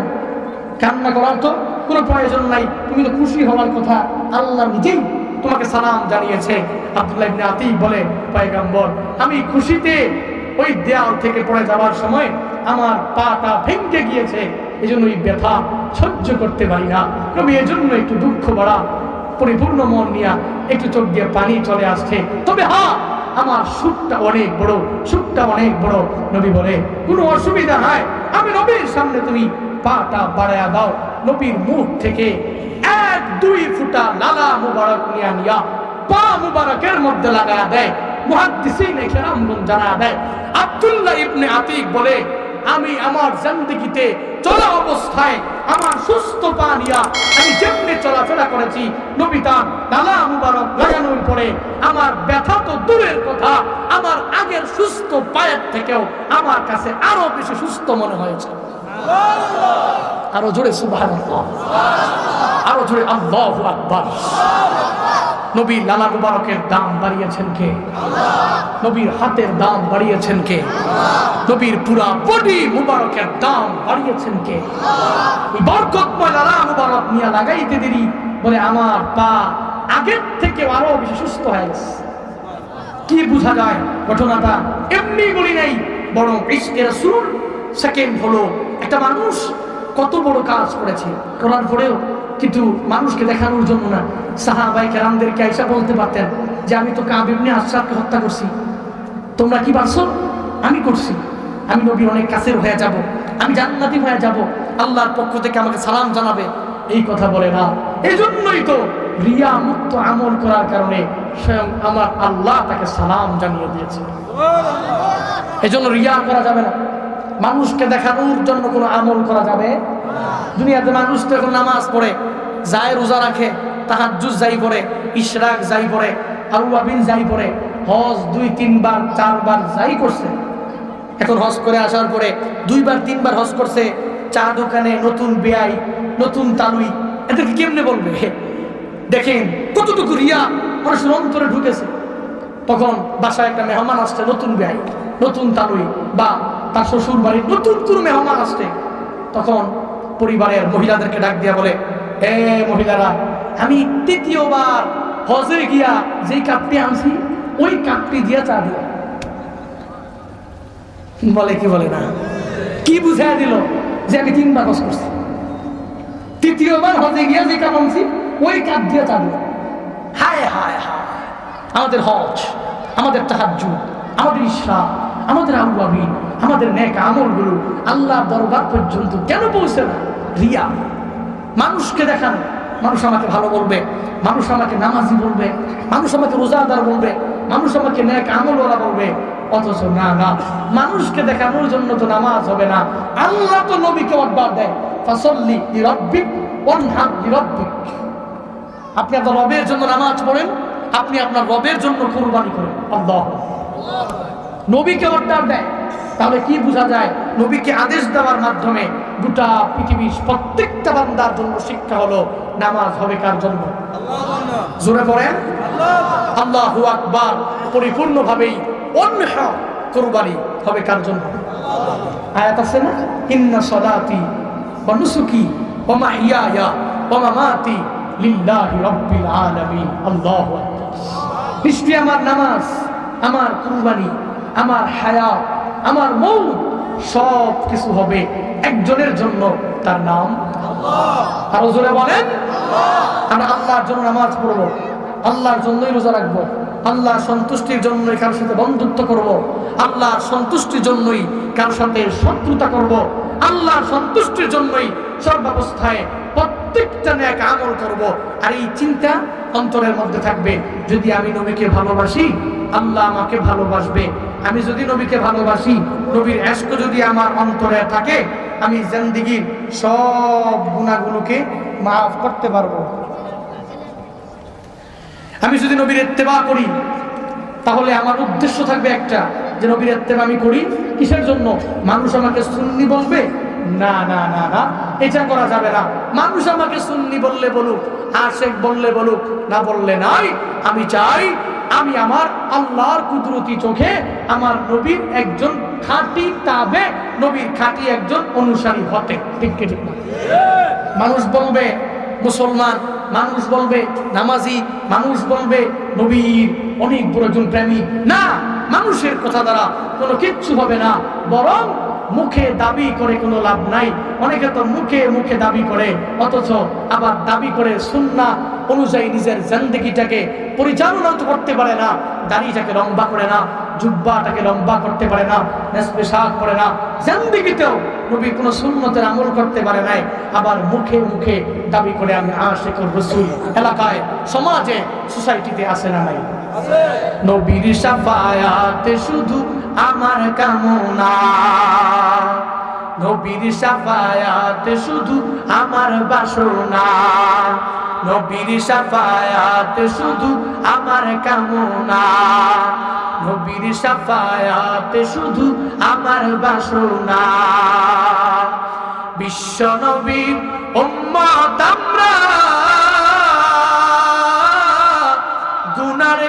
কান্না করার তো কোনো প্রয়োজন নাই, তুমি তো খুশি হওয়ার কথা। আল্লাহ নিজেই তোমাকে সালাম জানিয়েছে। ইবনে বলে আমি খুশিতে ওই দেয়াল থেকে পড়ে যাওয়ার সময় আমার পাটা ভেঙে গিয়েছে। এই জন্য ওই ব্যথা সহ্য করতে পারি না। নবী এজন্য একটু দুঃখ বাড়া পরিপূর্ণ মন নিয়া একটু চোখ দিয়ে পানি চলে আসছে। তবে হ্যাঁ আমার সুখটা অনেক বড় সুখটা অনেক বড়। নবী বলে, কোনো অসুবিধা নাই। আমি নবীর সামনে তুমি পাটা বাড়ায়া দাও। নবীর মুখ থেকে এক, দুই ফুটা লালা মুবারক নিয়া নিয়া পা মুবারকের মধ্যে লাগা দেয়। জানা দেয়। বলে, আমি আমার চলা অবস্থায় আমার সুস্থ পা আমি যেমনি চলাফেরা করেছি, নবী তার ডালা মুবারক আমার ব্যথা তো দূরের কথা, আমার আগের সুস্থ পায়ের থেকেও আমার কাছে আরও বেশি সুস্থ মনে হয়েছে। আরও জোরে সুবহান আরও জোরে আল্লাহ আকবার। নবী লালা মুবারকের দাম বাড়িয়েছেন কে? নবীর হাতের দাম বাড়িয়েছেন কে? নবীর পুরা বডি মুবারকের দাম বাড়িয়েছেন কে? বরকতময় লালা মুবারক নিয়ে লাগাইতে দেরি বলে আমার পা আগের থেকে আরও বেশি সুস্থ হয়ে গেছে। কি বোঝা যায় ঘটনাটা? এমনি বলি নাই, বরং ইশকে রাসূল সেকেন্ড হলো, একটা মানুষ কত বড় কাজ করেছে। করার পরেও কিন্তু মানুষকে দেখানোর জন্য না। সাহাবাই কেরামদেরকে আইসা বলতে পারতেন যে, আমি তো কাবিবনে আশরাফকে হত্যা করছি। তোমরা কি পারছ? আমি করছি। আমি নবীর অনেক কাছের হয়ে যাব। আমি জান্নাতি হয়ে যাব। আল্লাহর পক্ষ থেকে আমাকে সালাম জানাবে। এই কথা বলে না। এই জন্যই তো রিয়া মুক্ত আমল করার কারণে স্বয়ং আমার আল্লাহ তাকে সালাম জানিয়ে দিয়েছে। এই জন্য রিয়া করা যাবে না। মানুষকে দেখানোর জন্য কোনো আমল করা যাবে? দুনিয়াতে মানুষ তো এখন নামাজ পড়ে, যায় রোজা রাখে তাহাজুজ যাই পড়ে ইশরাক যাই পড়ে আউয়াবিন যাই পড়ে হজ দুই, তিনবার, চারবার যাই করছে। এখন হজ করে আসার পরে দুইবার, তিনবার হজ করছে, চা দোকানে নতুন বেয়াই নতুন তালুই, এদেরকে কেমনে বলবে? দেখেন, কতটুকু রিয়া মানুষের অন্তরে ঢুকেছে। তখন বাসায় একটা মেহমান আসছে, নতুন বেয়াই নতুন তালুই, বা তার শ্বশুর বাড়ির নতুন কোনো মেহমান আসছে, তখন পরিবারের মহিলাদেরকে ডাক দিয়া বলে, এ মহিলারা, আমি তৃতীয়বার হজে গিয়া যেই কাপটি আনছি, ওই কাপটি দিয়া চা দিও। বলে কি বলে না? কি বুঝাই দিল যে আমি তিনবার হজ করছি? তৃতীয়বার হজে গিয়া যে কাপ আনছি, ওই কাপ দিয়ে চা দিল হায় হায় হায়, আমাদের হজ, আমাদের তাহাজ্জুদ, আমাদের ইসরা আমাদের আবুয়াবি আমাদের নেক আমলগুলো আল্লাহ দরবার পর্যন্ত কেন পৌঁছে না? রিয়া। মানুষকে দেখান। মানুষ আমাকে ভালো বলবে। মানুষ আমাকে নামাজি বলবে। মানুষ আমাকে রোজাদার বলবে। মানুষ আমাকে নেক আমলওয়ালা বলবে। অথচ না না। মানুষকে দেখানোর জন্য তো নামাজ হবে না। আল্লাহ তো নবীকে অর্ডার দেয়। ফাসল্লি আপনি আপনার রবের জন্য নামাজ পড়েন। আপনি আপনার রবের জন্য কোরবানি করেন। আল্লাহ। নবীকে অর্ডার দেয়। তাহলে কি বোঝা যায়? নবীকে আদেশ দেওয়ার মাধ্যমে গোটা পৃথিবীর প্রত্যেকটা বান্দার জন্য শিক্ষা হলো, নামাজ হবে কার জন্য? জোরে পড়েন আল্লাহু আকবার। পরিপূর্ণভাবেই অন্য কোরবানি হবে কার জন্য? আয়াত আছে না? ইন্না সলাতি ওয়া নুসুকি ওয়া মাহিয়ায়া ওয়া মামাতি লিল্লাহি রাব্বিল আলামিন। আল্লাহু আকবার। নিশ্চয়ই আমার নামাজ, আমার কুরবানি আমার হায়াত, আমার মৌত সব কিছু হবে একজনের জন্য তার নাম আরও জোরে বলেন আমরা আল্লাহর জন্য নামাজ পড়ব আল্লাহর জন্যই রোজা রাখব আল্লাহর সন্তুষ্টির জন্যই কারোর সাথে বন্ধুত্ব করব। আল্লাহর সন্তুষ্টির জন্যই কারোর সাথে শত্রুতা করব। আল্লাহর সন্তুষ্টির জন্যই সর্বাবস্থায় প্রত্যেকটা এক আমল করব। আর এই চিন্তা অন্তরের মধ্যে থাকবে। যদি আমি নবীকে ভালোবাসি, আল্লাহ আমাকে ভালোবাসবে। আমি যদি নবীকে ভালোবাসি, নবীর এস্ক যদি আমার অন্তরে থাকে, আমি জিন্দিগির সব গুণাগুলোকে মাফ করতে পারব। আমি যদি নবীর এত্তেবা করি, তাহলে আমার উদ্দেশ্য থাকবে একটা, যে নবীর এত্তেবা আমি করি। কিসের জন্য? মানুষ আমাকে সুন্নি বলবে না না না না, এটা করা যাবে না। মানুষ আমাকে সুন্নি বললে বলুক আশেক বললে বলুক, না বললে নাই, আমি চাই আমি আমার আল্লাহর কুদরতি চোখে আমার নবীর একজন খাঁটি তাবে, নবীর খাঁটি একজন অনুসারী হতে। ঠিক ঠিক না? মানুষ বলবে মুসলমান, মানুষ বলবে নামাজি, মানুষ বলবে নবীর অনেক বড় একজন প্রেমী না, মানুষের কথা দ্বারা কোনো কিচ্ছু হবে না, বরং মুখে দাবি করে কোনো লাভ নাই। অনেকে তো মুখে মুখে দাবি করে, অথচ আবার দাবি করে সুন্না অনুযায়ী নিজের জিন্দগিটাকে পরিচালনা করতে পারে না, দাড়িটাকে লম্বা করে না, জুব্বাটাকে লম্বা করতে পারে না নেসপে শাক করে না। জিন্দগিতেও নবী কোনো সুন্নতের আমল করতে পারে নাই। আবার মুখে মুখে দাবি করে, আমি আশেকুর রসুল এলাকায়, সমাজে, সোসাইটিতে আসে না নাই। নবীর সাফায়াতে শুধু আমার কামনা। নবীর সাফায়াতে শুধু আমার বাসনা। নবীর সাফায়াতে শুধু আমার কামনা। নবীর সাফায়াতে শুধু আমার বাসনা। বিশ্ব নবীর উম্মত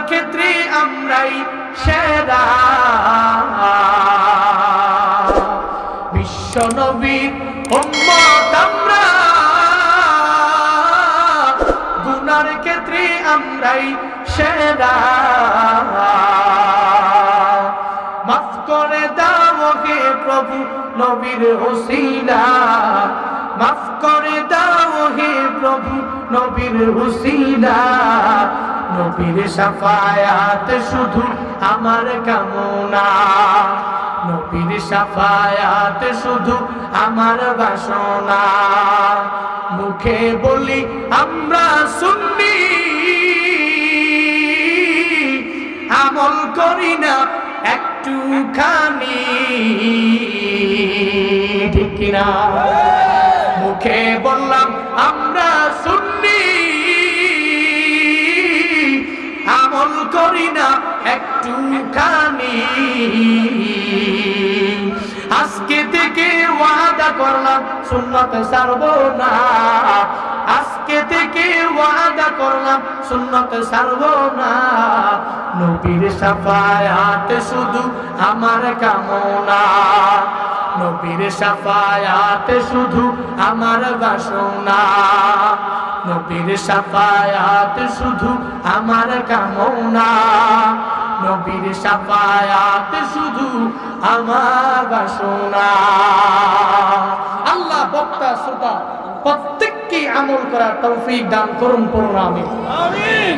ক্ষেত্রে আমরাই সেরা। বিশ্ব নবীর উম্মত আমরা। গুনার ক্ষেত্রে আমরাই সেরা। মাফ করে দাও প্রভু নবীর হুসিলা মাফ করে দাও হে প্রভু, নবীর হুসিলা নবীর সাফায়াত শুধু আমার কামনা। নবীর সাফায়াত শুধু আমার বাসনা। মুখে বলি, আমরা শুননি আমল করি না একটুখানি। ঠিক কিনা? করি না একটুখানি। আজকে থেকে ওয়াদা করলাম, সুন্নত সারব না। আজকে থেকে ওয়াদা করলাম, সুন্নত সারব না। নবীর সাফায়াত শুধু আমার কামনা। নবীর সাফায়াত শুধু আমার বাসনা। নবীর সাফায়াত শুধু আমার কামনা। নবীর সাফায়াত শুধু আমার বাসনা। আল্লাহ বক্তা শ্রোতা প্রত্যেককে আমল করার তৌফিক দান করুন করুন আমি আমিন।